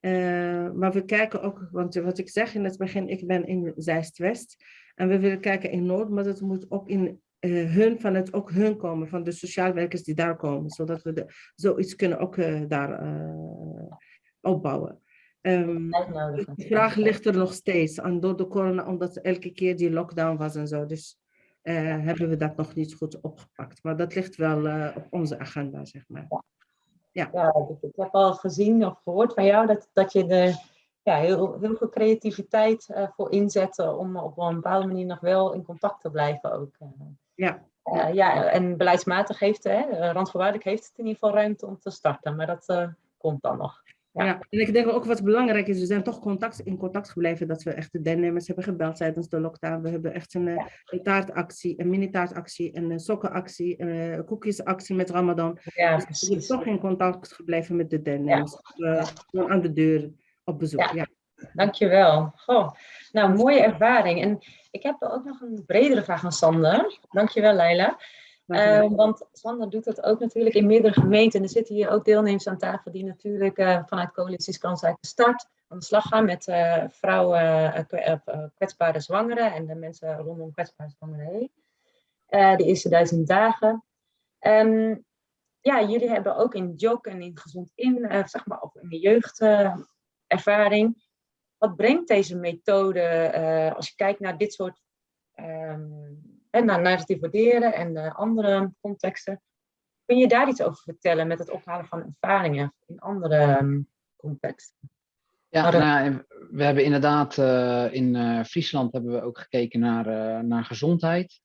Uh, maar we kijken ook, want wat ik zeg in het begin, ik ben in Zeist-West. En we willen kijken in Noord, maar dat moet ook in uh, hun, van het ook hun komen, van de sociaal werkers die daar komen. Zodat we de, zoiets kunnen ook uh, daar opbouwen. Um, de vraag ligt er nog steeds aan door de corona, omdat elke keer die lockdown was en zo. Dus hebben we dat nog niet goed opgepakt. Maar dat ligt wel op onze agenda, zeg maar. Ja. ja, ik heb al gezien of gehoord van jou dat, dat je er ja, heel, heel veel creativiteit uh, voor inzet om op een bepaalde manier nog wel in contact te blijven ook. Ja. Uh, ja, en beleidsmatig heeft, hè, randvoorwaardelijk heeft het in ieder geval ruimte om te starten, maar dat uh, komt dan nog. Ja. ja. en ik denk ook wat belangrijk is, we zijn toch contact, in contact gebleven dat we echt de deelnemers hebben gebeld tijdens de lockdown. We hebben echt een, ja. een taartactie, een mini-taartactie, een sokkenactie, een koekjesactie met Ramadan. Ja, dus we zijn toch in contact gebleven met de deelnemers. Ja. Uh, aan de deur op bezoek. Ja. ja. Dankjewel. Goh. Nou, mooie ervaring. En ik heb ook nog een bredere vraag aan Sander. Dankjewel, Leila. Uh, want Sander doet dat ook natuurlijk in meerdere gemeenten. En er zitten hier ook deelnemers aan tafel die natuurlijk uh, vanuit coalities Kansrijke Start aan de slag gaan met uh, vrouwen, kwetsbare zwangeren en de mensen rondom kwetsbare zwangeren heen. de eerste duizend dagen. Um, ja, jullie hebben ook in JOK en in Gezond In, zeg maar, of in de jeugdervaring. Wat brengt deze methode, als je kijkt naar dit soort um, en naar narratief waarderen en uh, andere contexten. Kun je daar iets over vertellen met het ophalen van ervaringen in andere um, contexten? Ja, nou, we hebben inderdaad uh, in uh, Friesland hebben we ook gekeken naar, naar gezondheid.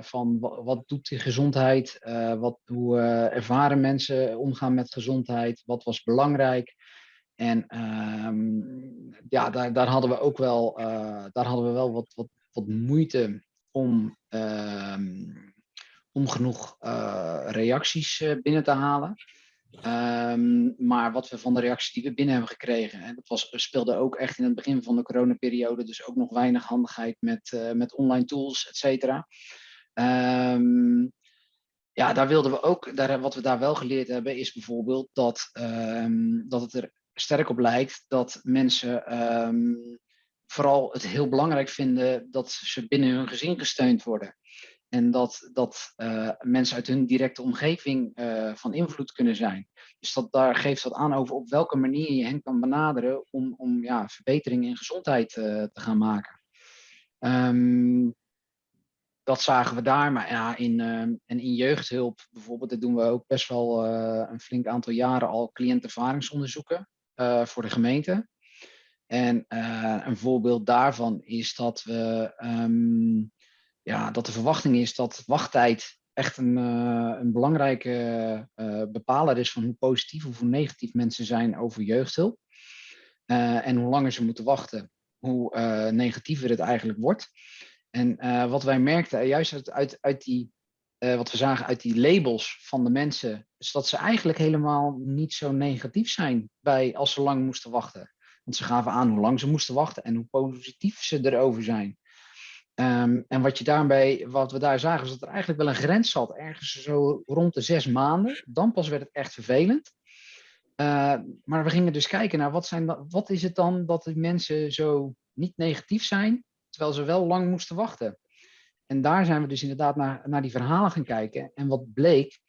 van wat, doet die gezondheid? wat, hoe ervaren mensen omgaan met gezondheid? Wat was belangrijk? En um, ja, daar, daar hadden we ook wel, daar hadden we wel wat, wat, wat moeite om, uh, om genoeg uh, reacties uh, binnen te halen. Um, maar wat we van de reacties die we binnen hebben gekregen, hè, dat was, speelde ook echt in het begin van de coronaperiode, dus ook nog weinig handigheid met, uh, met online tools, et cetera. Um, ja, daar wilden we ook, daar, wat we daar wel geleerd hebben, is bijvoorbeeld dat, dat het er sterk op lijkt dat mensen vooral het heel belangrijk vinden dat ze binnen hun gezin gesteund worden. En dat, dat uh, mensen uit hun directe omgeving uh, van invloed kunnen zijn. Dus dat, daar geeft dat aan over op welke manier je hen kan benaderen om, om ja, verbeteringen in gezondheid uh, te gaan maken. Um, dat zagen we daar, maar ja, in, en in jeugdhulp bijvoorbeeld, dat doen we ook best wel een flink aantal jaren al cliëntervaringsonderzoeken voor de gemeente. En een voorbeeld daarvan is dat we um, ja, dat de verwachting is dat wachttijd echt een, uh, een belangrijke uh, bepaler is van hoe positief of hoe negatief mensen zijn over jeugdhulp. En hoe langer ze moeten wachten, hoe negatiever het eigenlijk wordt. En wat wij merkten, juist uit, uit die, wat we zagen uit die labels van de mensen, is dat ze eigenlijk helemaal niet zo negatief zijn bij als ze lang moesten wachten. Want ze gaven aan hoe lang ze moesten wachten en hoe positief ze erover zijn. Um, en wat, je daarbij, wat we daar zagen, is dat er eigenlijk wel een grens zat, ergens zo rond de zes maanden. Dan pas werd het echt vervelend. Uh, maar we gingen dus kijken naar wat, zijn, wat is het dan dat die mensen zo niet negatief zijn, terwijl ze wel lang moesten wachten. En daar zijn we dus inderdaad naar, naar die verhalen gaan kijken. En wat bleek,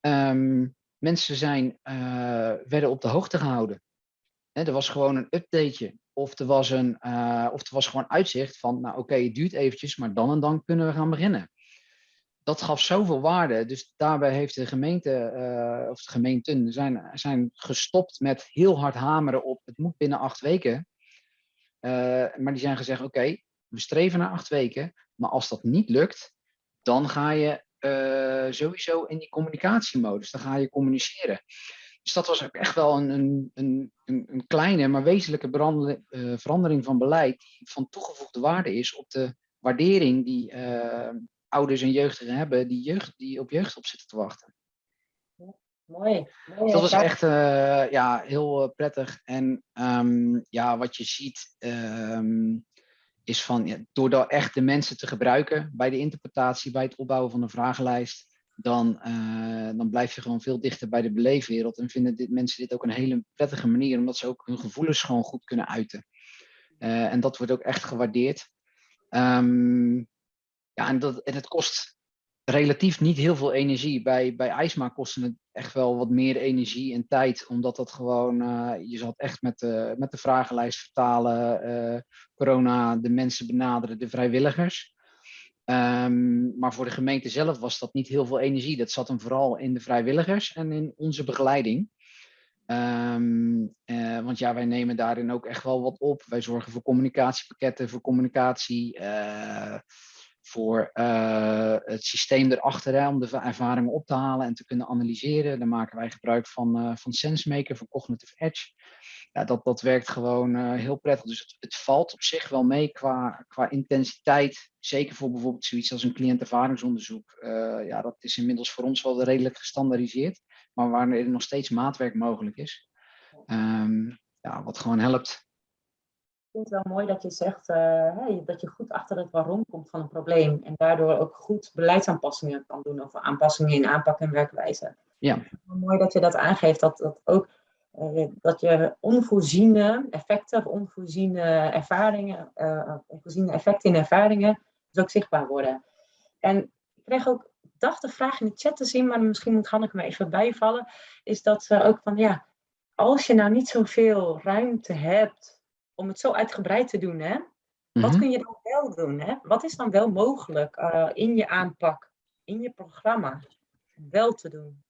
um, mensen zijn, uh, werden op de hoogte gehouden. Er was gewoon een updateje of er was, een, uh, of er was gewoon uitzicht van, nou oké, het duurt eventjes, maar dan en dan kunnen we gaan beginnen. Dat gaf zoveel waarde. Dus daarbij heeft de gemeente, uh, of de gemeenten, zijn, zijn gestopt met heel hard hameren op, het moet binnen acht weken. Uh, maar die zijn gezegd, oké, we streven naar acht weken, maar als dat niet lukt, dan ga je sowieso in die communicatiemodus, dan ga je communiceren. Dus dat was ook echt wel een, een, een, een kleine, maar wezenlijke uh, verandering van beleid die van toegevoegde waarde is op de waardering die uh, ouders en jeugdigen hebben die, jeugd, die op jeugd op zitten te wachten. Mooi. mooi dus dat was echt uh, ja, heel prettig. En um, ja, wat je ziet um, is van, ja, door echt de mensen te gebruiken bij de interpretatie, bij het opbouwen van een vragenlijst, dan, uh, dan blijf je gewoon veel dichter bij de beleefwereld. En vinden dit, mensen dit ook een hele prettige manier, omdat ze ook hun gevoelens gewoon goed kunnen uiten. Uh, en dat wordt ook echt gewaardeerd. Um, ja, en, dat, en het kost relatief niet heel veel energie. Bij, bij IJsma kostte het echt wel wat meer energie en tijd, omdat dat gewoon, uh, je zat echt met de, met de vragenlijst vertalen, corona, de mensen benaderen, de vrijwilligers. Um, maar voor de gemeente zelf was dat niet heel veel energie. Dat zat hem vooral in de vrijwilligers en in onze begeleiding. Um, uh, want ja, wij nemen daarin ook echt wel wat op. Wij zorgen voor communicatiepakketten, voor communicatie, uh, voor uh, het systeem erachter hè, om de ervaringen op te halen en te kunnen analyseren. Daar maken wij gebruik van, van SenseMaker, van Cognitive Edge ja, dat, dat werkt gewoon uh, heel prettig. Dus het, het, valt op zich wel mee qua, qua intensiteit. Zeker voor bijvoorbeeld zoiets als een cliëntervaringsonderzoek. Uh, ja, dat is inmiddels voor ons wel redelijk gestandaardiseerd. Maar waar er nog steeds maatwerk mogelijk is. Um, ja, wat gewoon helpt. Ik vind het wel mooi dat je zegt uh, dat je goed achter het waarom komt van een probleem. En daardoor ook goed beleidsaanpassingen kan doen. Of aanpassingen in aanpak en werkwijze. Ja. Mooi dat je dat aangeeft. Dat, dat ook dat je onvoorziene effecten of onvoorziene ervaringen, uh, onvoorziene effecten in ervaringen dus ook zichtbaar worden. En ik kreeg ook, dacht de vraag in de chat te zien, maar misschien moet Hanneke me even bijvallen, is dat ze ook van ja, als je nou niet zoveel ruimte hebt om het zo uitgebreid te doen, hè, wat mm -hmm. kun je dan wel doen? Hè? Wat is dan wel mogelijk uh, in je aanpak, in je programma, wel te doen?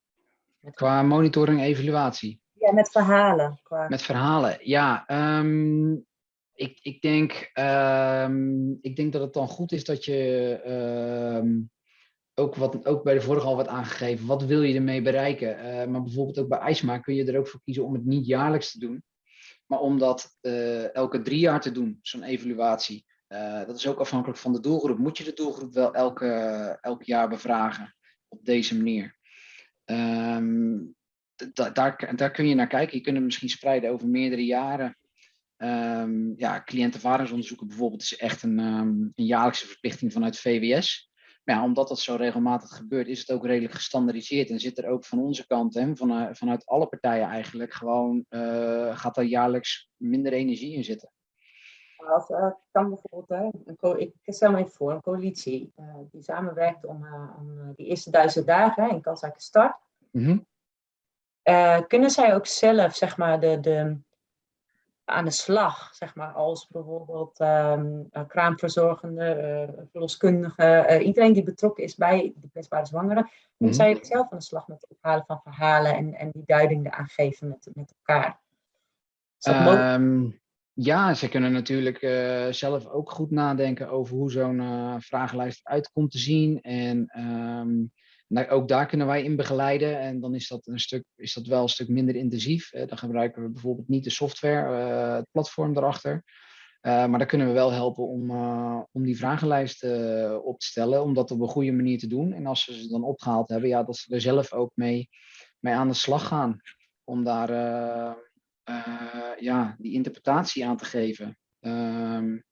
Qua monitoring en evaluatie? Met verhalen. Qua... Met verhalen, ja. Um, ik, ik, denk, um, ik denk dat het dan goed is dat je um, ook, wat, ook bij de vorige al wat aangegeven, wat wil je ermee bereiken? Uh, maar bijvoorbeeld ook bij IJsma kun je er ook voor kiezen om het niet jaarlijks te doen, maar om dat uh, elke drie jaar te doen, zo'n evaluatie. Uh, dat is ook afhankelijk van de doelgroep. Moet je de doelgroep wel elke, elk jaar bevragen op deze manier? Um, da daar, daar kun je naar kijken. Je kunt het misschien spreiden over meerdere jaren. Um, ja, cliëntenvaringsonderzoeken bijvoorbeeld is echt een, um, een jaarlijkse verplichting vanuit VWS. Maar ja, omdat dat zo regelmatig gebeurt, is het ook redelijk gestandardiseerd. En zit er ook van onze kant, hè, van, vanuit alle partijen eigenlijk, gewoon uh, gaat er jaarlijks minder energie in zitten. Als, uh, kan bijvoorbeeld, hè, een co- ik stel me even voor, een coalitie die samenwerkt om, om die eerste duizend dagen hè, in kansrijke start. Mhm. kunnen zij ook zelf, zeg maar, de, de, aan de slag, zeg maar, als bijvoorbeeld um, kraamverzorgende, verloskundige, iedereen die betrokken is bij de kwetsbare zwangeren, kunnen Mhm. zij zelf aan de slag met het ophalen van verhalen en, en die duiding eraan geven met, met elkaar? Is dat mogelijk? Ja, ze kunnen natuurlijk eh, zelf ook goed nadenken over hoe zo'n eh, vragenlijst eruit komt te zien. En ehm, nou, ook daar kunnen wij in begeleiden. En dan is dat, een stuk, is dat wel een stuk minder intensief. Dan gebruiken we bijvoorbeeld niet de software, eh, het platform erachter. Maar daar kunnen we wel helpen om, om die vragenlijst op te stellen. Om dat op een goede manier te doen. En als ze ze dan opgehaald hebben, ja, dat ze er zelf ook mee, mee aan de slag gaan. Om daar uh, ja, die interpretatie aan te geven. Um,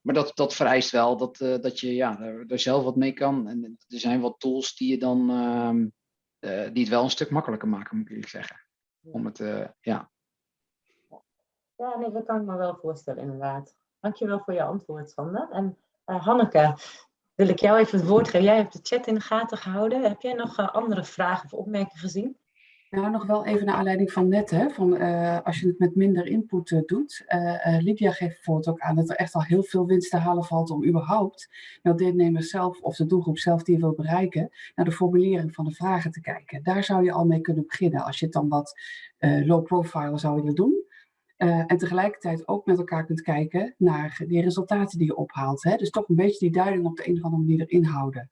maar dat, dat vereist wel dat, uh, dat je ja, er, er, zelf wat mee kan. En er zijn wat tools die, je dan, um, uh, die het wel een stuk makkelijker maken, moet ik eerlijk zeggen. Om het, ja. Ja, nee, dat kan ik me wel voorstellen, inderdaad. Dankjewel voor je antwoord, Sander. En Hanneke, wil ik jou even het woord geven. Jij hebt de chat in de gaten gehouden. Heb jij nog andere vragen of opmerkingen gezien? Nou, nog wel even naar aanleiding van net, hè, van, uh, als je het met minder input uh, doet. Uh, Lydia geeft bijvoorbeeld ook aan dat er echt al heel veel winst te halen valt om überhaupt naar deelnemers zelf of de doelgroep zelf die je wil bereiken, naar de formulering van de vragen te kijken. Daar zou je al mee kunnen beginnen als je het dan wat low profile zou willen doen. en tegelijkertijd ook met elkaar kunt kijken naar die resultaten die je ophaalt. Hè? Dus toch een beetje die duiding op de een of andere manier erin houden.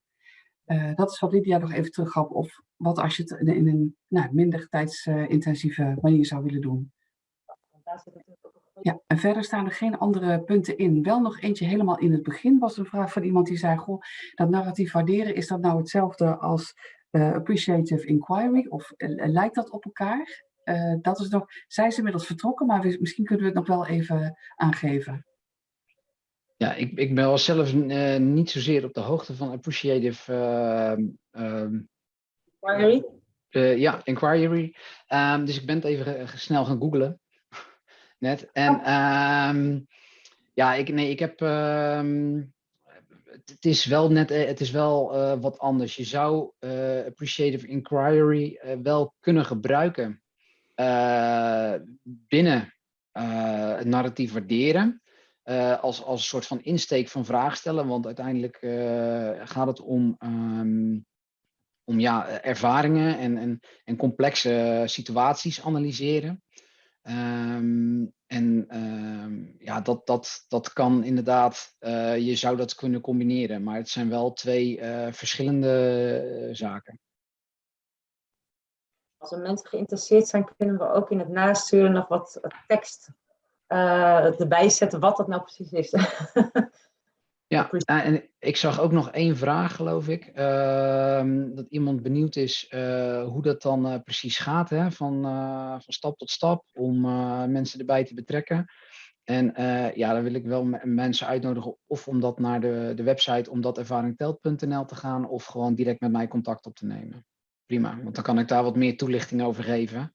Uh, dat is wat Lydia nog even terug gaf. Of wat als je het in een nou, minder tijdsintensieve manier zou willen doen. Ja, en verder staan er geen andere punten in. Wel nog eentje helemaal in het begin was een vraag van iemand die zei: Goh, dat narratief waarderen, is dat nou hetzelfde als uh, appreciative inquiry? Of uh, lijkt dat op elkaar? dat is nog, zij is inmiddels vertrokken, maar we, misschien kunnen we het nog wel even aangeven. Ja, ik, ik ben wel zelf uh, niet zozeer op de hoogte van appreciative uh, um, inquiry. Uh, ja, inquiry. Um, dus ik ben het even snel gaan googlen. *laughs* Net. En um, ja, ik, nee, ik heb. het is wel net, het is wel uh, wat anders. Je zou uh, appreciative inquiry wel kunnen gebruiken binnen het narratief waarderen. Uh, als, als een soort van insteek van vraag stellen. Want uiteindelijk uh, gaat het om, um, om ja, ervaringen en, en, en complexe situaties analyseren. Um, en um, ja, dat, dat, dat kan inderdaad, uh, je zou dat kunnen combineren. Maar het zijn wel twee verschillende zaken. Als er mensen geïnteresseerd zijn, kunnen we ook in het nasturen nog wat tekst uh, erbij zetten wat dat nou precies is. *laughs* ja, en ik zag ook nog één vraag, geloof ik. Uh, dat iemand benieuwd is uh, hoe dat dan precies gaat, hè? Van, van stap tot stap, om mensen erbij te betrekken. En ja, dan wil ik wel mensen uitnodigen of om dat naar de, de website omdatervaringtelt.nl te gaan, of gewoon direct met mij contact op te nemen. Prima, want dan kan ik daar wat meer toelichting over geven.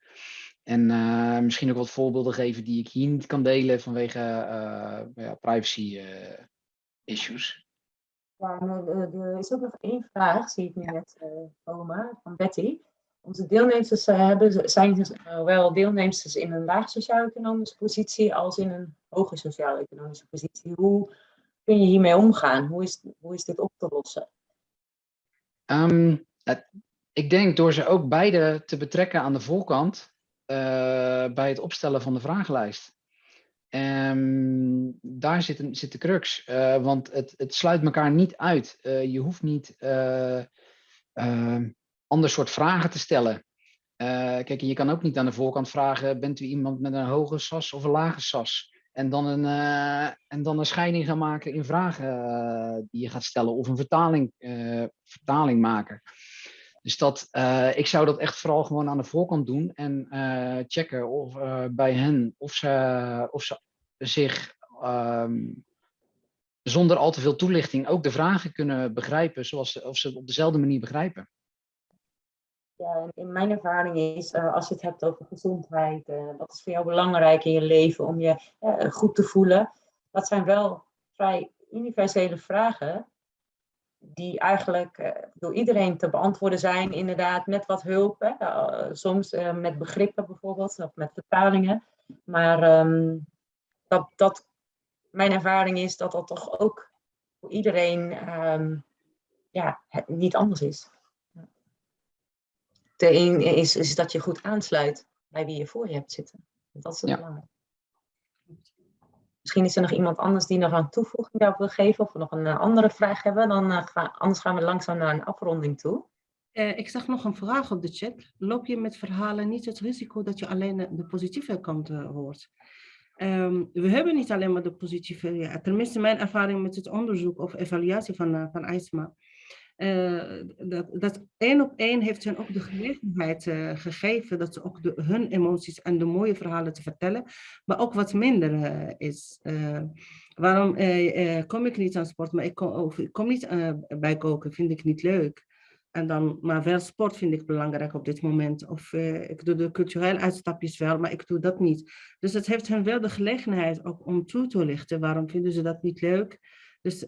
En uh, misschien ook wat voorbeelden geven die ik hier niet kan delen vanwege uh, ja, privacy uh, issues. Ja, er is ook nog één vraag, zie ik nu net komen, van Betty. Onze deelnemers hebben, zijn zowel deelnemers in een laag sociaal-economische positie als in een hoge sociaal-economische positie. Hoe kun je hiermee omgaan? Hoe is, hoe is dit op te lossen? Um, het, ik denk door ze ook beide te betrekken aan de voorkant, bij het opstellen van de vragenlijst. Um, daar zit, een, zit de crux, uh, want het, het sluit elkaar niet uit. Uh, je hoeft niet ander soort vragen te stellen. kijk, je kan ook niet aan de voorkant vragen, bent u iemand met een hoge SAS of een lage SAS? En dan een, en dan een scheiding gaan maken in vragen die je gaat stellen of een vertaling, vertaling maken. Dus dat, uh, ik zou dat echt vooral gewoon aan de voorkant doen en uh, checken of, uh, bij hen of ze, of ze zich um, zonder al te veel toelichting ook de vragen kunnen begrijpen, zoals of ze het op dezelfde manier begrijpen. Ja, in mijn ervaring is, als je het hebt over gezondheid, wat is voor jou belangrijk in je leven om je goed te voelen, dat zijn wel vrij universele vragen die eigenlijk eh, door iedereen te beantwoorden zijn, inderdaad, met wat hulp. Hè? Uh, soms uh, met begrippen bijvoorbeeld, of met vertalingen. Maar um, dat, dat, mijn ervaring is dat dat toch ook voor iedereen um, ja, het niet anders is. De een is, is dat je goed aansluit bij wie je voor je hebt zitten. Dat is het Ja. belangrijk. Misschien is er nog iemand anders die nog een toevoeging daarop wil geven of nog een eh, andere vraag hebben. Dan, eh, ga, anders gaan we langzaam naar een afronding toe. Eh, ik zag nog een vraag op de chat. Loop je met verhalen niet het risico dat je alleen de positieve kant hoort? Ehm, we hebben niet alleen maar de positieve, ja, tenminste mijn ervaring met het onderzoek of evaluatie van, van IJsma. Eh, dat, dat één op één heeft hen ook de gelegenheid eh, gegeven dat ze ook hun emoties en de mooie verhalen te vertellen, maar ook wat minder eh, is. Waarom kom ik niet aan sport, maar ik kom, niet bij koken, vind ik niet leuk. En dan, maar wel sport vind ik belangrijk op dit moment. Of ik doe de culturele uitstapjes wel, maar ik doe dat niet. Dus het heeft hen wel de gelegenheid ook om toe te lichten. Waarom vinden ze dat niet leuk? Dus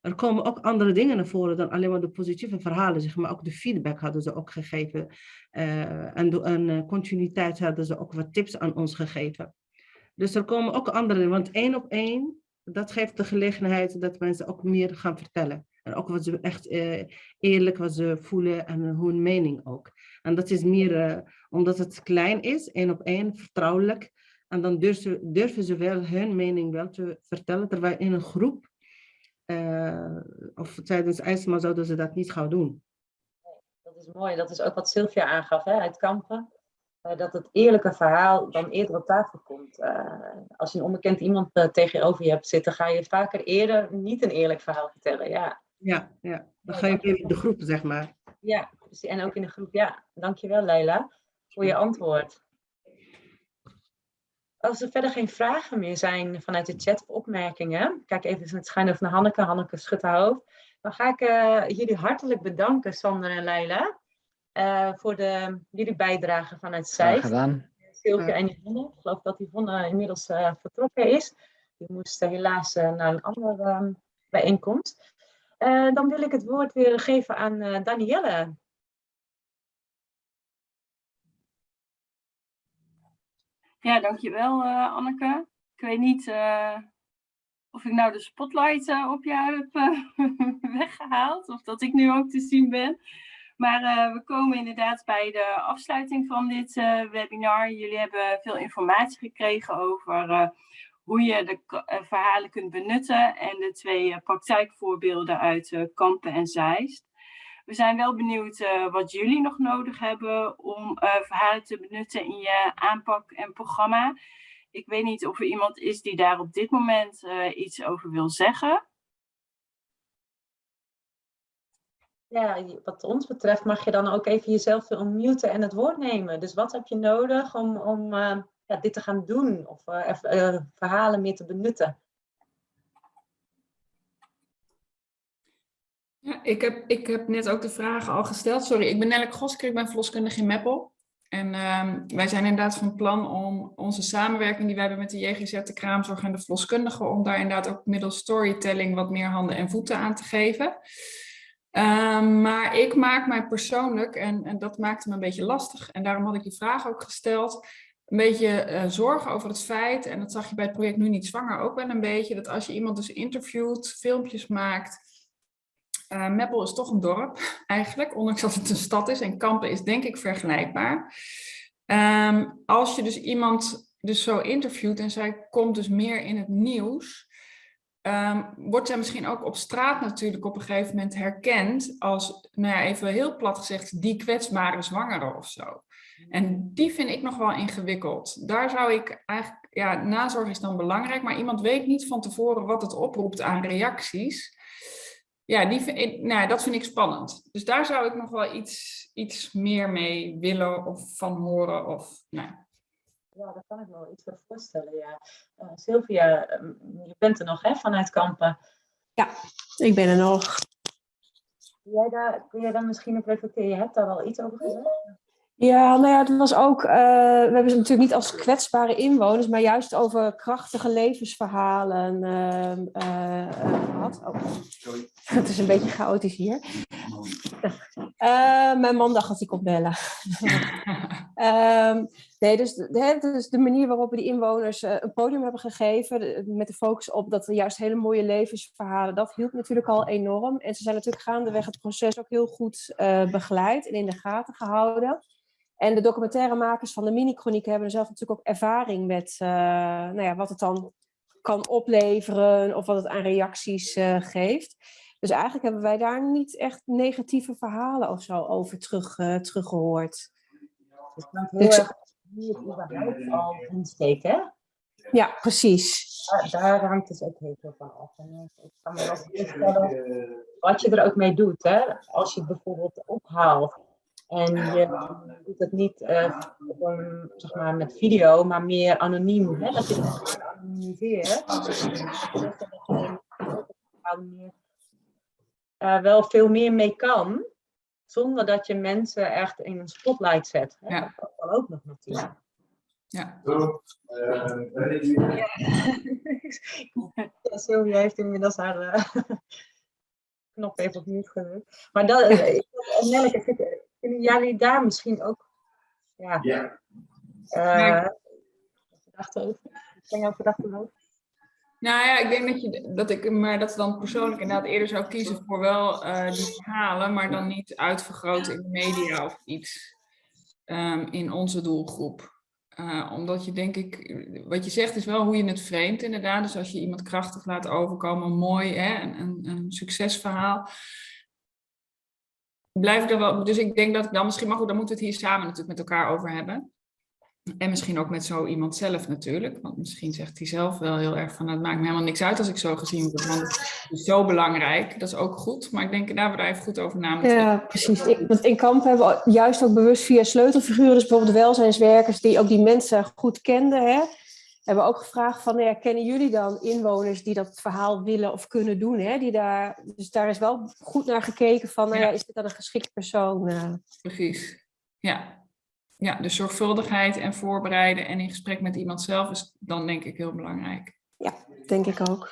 er komen ook andere dingen naar voren dan alleen maar de positieve verhalen. Zeg maar ook de feedback hadden ze ook gegeven. Eh, en een eh, continuïteit hadden ze ook wat tips aan ons gegeven. Dus er komen ook andere, want één op één, dat geeft de gelegenheid dat mensen ook meer gaan vertellen. En ook wat ze echt eh, eerlijk wat ze voelen en hun mening ook. En dat is meer omdat het klein is, één op één, vertrouwelijk. En dan durven, durven ze wel hun mening wel te vertellen, terwijl in een groep of tijdens IJsma zouden ze dat niet gauw doen. Dat is mooi. Dat is ook wat Sylvia aangaf hè, uit Kampen. Eh, dat het eerlijke verhaal dan eerder op tafel komt. Eh, als je een onbekend iemand eh, tegenover je hebt zitten, ga je vaker eerder niet een eerlijk verhaal vertellen. Ja, Ja, ja. dan ga je in de groep, zeg maar. ja. En ook in de groep. Ja, dankjewel Leila voor je antwoord. Als er verder geen vragen meer zijn vanuit de chat of opmerkingen, kijk even het schuin over naar Hanneke. Hanneke schudt haar hoofd. Dan ga ik eh, jullie hartelijk bedanken, Sander en Leila, eh, voor de, jullie bijdrage vanuit Graag Zeist. gedaan. Sylvia en Yvonne. Ik geloof dat Yvonne inmiddels eh, vertrokken is. Die moest helaas naar een andere ehm, bijeenkomst. Eh, dan wil ik het woord weer geven aan eh, Danielle. Ja, dankjewel uh, Anneke. Ik weet niet uh, of ik nou de spotlight uh, op jou heb *laughs* weggehaald of dat ik nu ook te zien ben. Maar we komen inderdaad bij de afsluiting van dit webinar. Jullie hebben veel informatie gekregen over hoe je de verhalen kunt benutten en de twee praktijkvoorbeelden uit Kampen en Zeist. We zijn wel benieuwd uh, wat jullie nog nodig hebben om uh, verhalen te benutten in je aanpak en programma. Ik weet niet of er iemand is die daar op dit moment uh, iets over wil zeggen. Ja, wat ons betreft mag je dan ook even jezelf unmuten en het woord nemen. Dus wat heb je nodig om, om ja, dit te gaan doen of verhalen meer te benutten? Ja, ik, heb, ik heb net ook de vragen al gesteld. Sorry, ik ben Nelleke Gosker, ik ben verloskundige in Meppel. En uh, wij zijn inderdaad van plan om onze samenwerking die wij hebben met de JGZ, de kraamzorg en de verloskundigen, om daar inderdaad ook middels storytelling wat meer handen en voeten aan te geven. Uh, maar ik maak mij persoonlijk, en, en dat maakte me een beetje lastig, en daarom had ik die vraag ook gesteld, een beetje uh, zorgen over het feit, en dat zag je bij het project Nu Niet Zwanger ook wel een beetje, dat als je iemand dus interviewt, filmpjes maakt, uh, Meppel is toch een dorp *laughs* eigenlijk, ondanks dat het een stad is. En Kampen is denk ik vergelijkbaar. Um, als je dus iemand dus zo interviewt en zij komt dus meer in het nieuws, um, wordt zij misschien ook op straat natuurlijk op een gegeven moment herkend als, nou ja, even heel plat gezegd, die kwetsbare zwangere of zo. En die vind ik nog wel ingewikkeld. Daar zou ik eigenlijk, ja, nazorg is dan belangrijk, maar iemand weet niet van tevoren wat het oproept aan reacties ja, die vind, nou, dat vind ik spannend. Dus daar zou ik nog wel iets, iets meer mee willen of van horen. Of, nou. Ja, daar kan ik me wel iets voor voorstellen. Ja. Uh, Sylvia, je bent er nog hè, vanuit Kampen. Ja, ik ben er nog. Kun jij daar, kun jij daar misschien op reflecteren? Je hebt daar wel iets over gezegd? Ja, nou ja, het was ook, uh, we hebben ze natuurlijk niet als kwetsbare inwoners, maar juist over krachtige levensverhalen uh, uh, gehad. Oh. Het is een beetje chaotisch hier. mijn man dacht dat hij kon bellen. um, *laughs* nee, dus, de, dus de manier waarop we die inwoners een podium hebben gegeven, met de focus op dat we juist hele mooie levensverhalen, dat hielp natuurlijk al enorm. En ze zijn natuurlijk gaandeweg het proces ook heel goed begeleid en in de gaten gehouden. En de documentairemakers van de mini-chroniek hebben zelf natuurlijk ook ervaring met uh, nou ja, wat het dan kan opleveren of wat het aan reacties uh, geeft. Dus eigenlijk hebben wij daar niet echt negatieve verhalen of zo over terug, uh, teruggehoord. Dus het heel dus, erg hoe het überhaupt al insteken, hè? Ja, precies. Daar, daar hangt dus ook heel veel van af. En ik kan me wel voorstellen wat je er ook mee doet. Hè? Als je het bijvoorbeeld ophaalt en je doet het niet uh, zeg maar, met video, maar meer anoniem. Hè? Dat je het anonimiseert. Uh, wel veel meer mee kan, zonder dat je mensen echt in een spotlight zet. Hè? Ja. Dat kan ook nog natuurlijk. Ja. ja, Sylvia heeft inmiddels haar uh, *laughs* knop even opnieuw gedrukt. Maar dat, Nelleke, kunnen jullie daar misschien ook ja, ja. Uh, gedachten over? Zijn jouw gedachten over? Nou ja, ik denk dat, je, dat ik maar dat dan persoonlijk inderdaad eerder zou kiezen voor wel uh, die verhalen, maar dan niet uitvergroten in de media of iets um, in onze doelgroep. Uh, omdat je denk ik, wat je zegt is wel hoe je het vreemd inderdaad. Dus als je iemand krachtig laat overkomen, mooi, hè, een, een, een succesverhaal blijf er wel, dus ik denk dat ik dan misschien, maar goed, dan moeten we het hier samen natuurlijk met elkaar over hebben. En misschien ook met zo iemand zelf natuurlijk. Want misschien zegt hij zelf wel heel erg van, nou, het maakt me helemaal niks uit als ik zo gezien word. Want het is zo belangrijk, dat is ook goed. Maar ik denk, daar we daar even goed over na Ja, precies. Want in kamp hebben we juist ook bewust via sleutelfiguren, dus bijvoorbeeld welzijnswerkers, die ook die mensen goed kenden. Hè? Hebben we ook gevraagd van, ja, kennen jullie dan inwoners die dat verhaal willen of kunnen doen? Hè? Die daar, dus daar is wel goed naar gekeken van, nou ja, is dit dan een geschikte persoon? Uh... Precies, ja. Ja, de zorgvuldigheid en voorbereiden en in gesprek met iemand zelf is dan denk ik heel belangrijk. Ja, denk ik ook. Oké,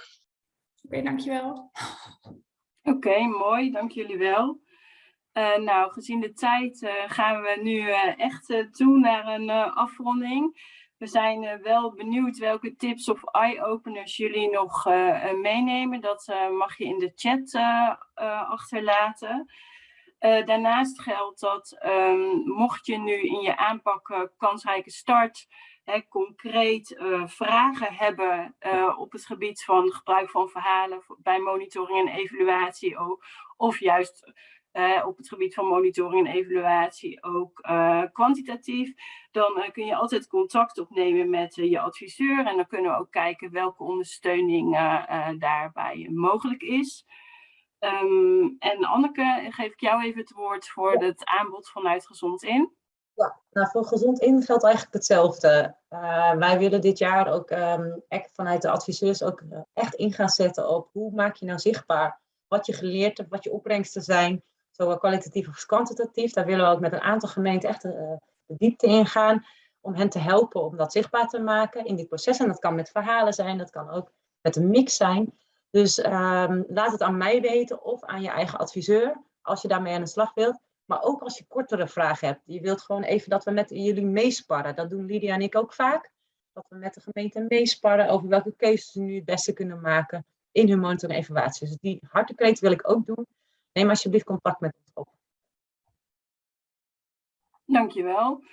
okay, dankjewel. *laughs* Oké, okay, mooi, dank jullie wel. Uh, nou, gezien de tijd uh, gaan we nu uh, echt toe naar een afronding. We zijn uh, wel benieuwd welke tips of eye-openers jullie nog uh, meenemen. Dat mag je in de chat achterlaten. daarnaast geldt dat um, mocht je nu in je aanpak kansrijke start concreet vragen hebben op het gebied van gebruik van verhalen bij monitoring en evaluatie of juist uh, op het gebied van monitoring en evaluatie ook uh, kwantitatief, dan uh, kun je altijd contact opnemen met je adviseur en dan kunnen we ook kijken welke ondersteuning daarbij mogelijk is. Um, en Anneke, geef ik jou even het woord voor ja. het aanbod vanuit Gezond In. Ja, nou voor Gezond In geldt eigenlijk hetzelfde. wij willen dit jaar ook um, echt vanuit de adviseurs ook echt in gaan zetten op hoe maak je nou zichtbaar wat je geleerd hebt, wat je opbrengsten zijn, zowel kwalitatief als kwantitatief. Daar willen we ook met een aantal gemeenten echt uh, de diepte in gaan om hen te helpen om dat zichtbaar te maken in dit proces. En dat kan met verhalen zijn, dat kan ook met een mix zijn. Dus um, laat het aan mij weten of aan je eigen adviseur als je daarmee aan de slag wilt. Maar ook als je kortere vragen hebt. Je wilt gewoon even dat we met jullie meesparren. Dat doen Lydia en ik ook vaak. Dat we met de gemeente meesparren over welke keuzes ze nu het beste kunnen maken in hun monitoring evaluatie. Dus die hartekreet wil ik ook doen neem alsjeblieft contact met ons op. Dankjewel.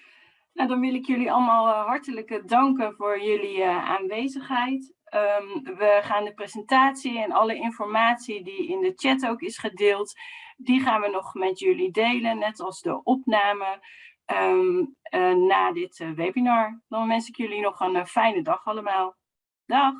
Nou, dan wil ik jullie allemaal uh, hartelijk danken voor jullie uh, aanwezigheid. Um, we gaan de presentatie en alle informatie die in de chat ook is gedeeld, die gaan we nog met jullie delen, net als de opname uh, na dit webinar. Dan wens ik jullie nog een fijne dag allemaal. Dag!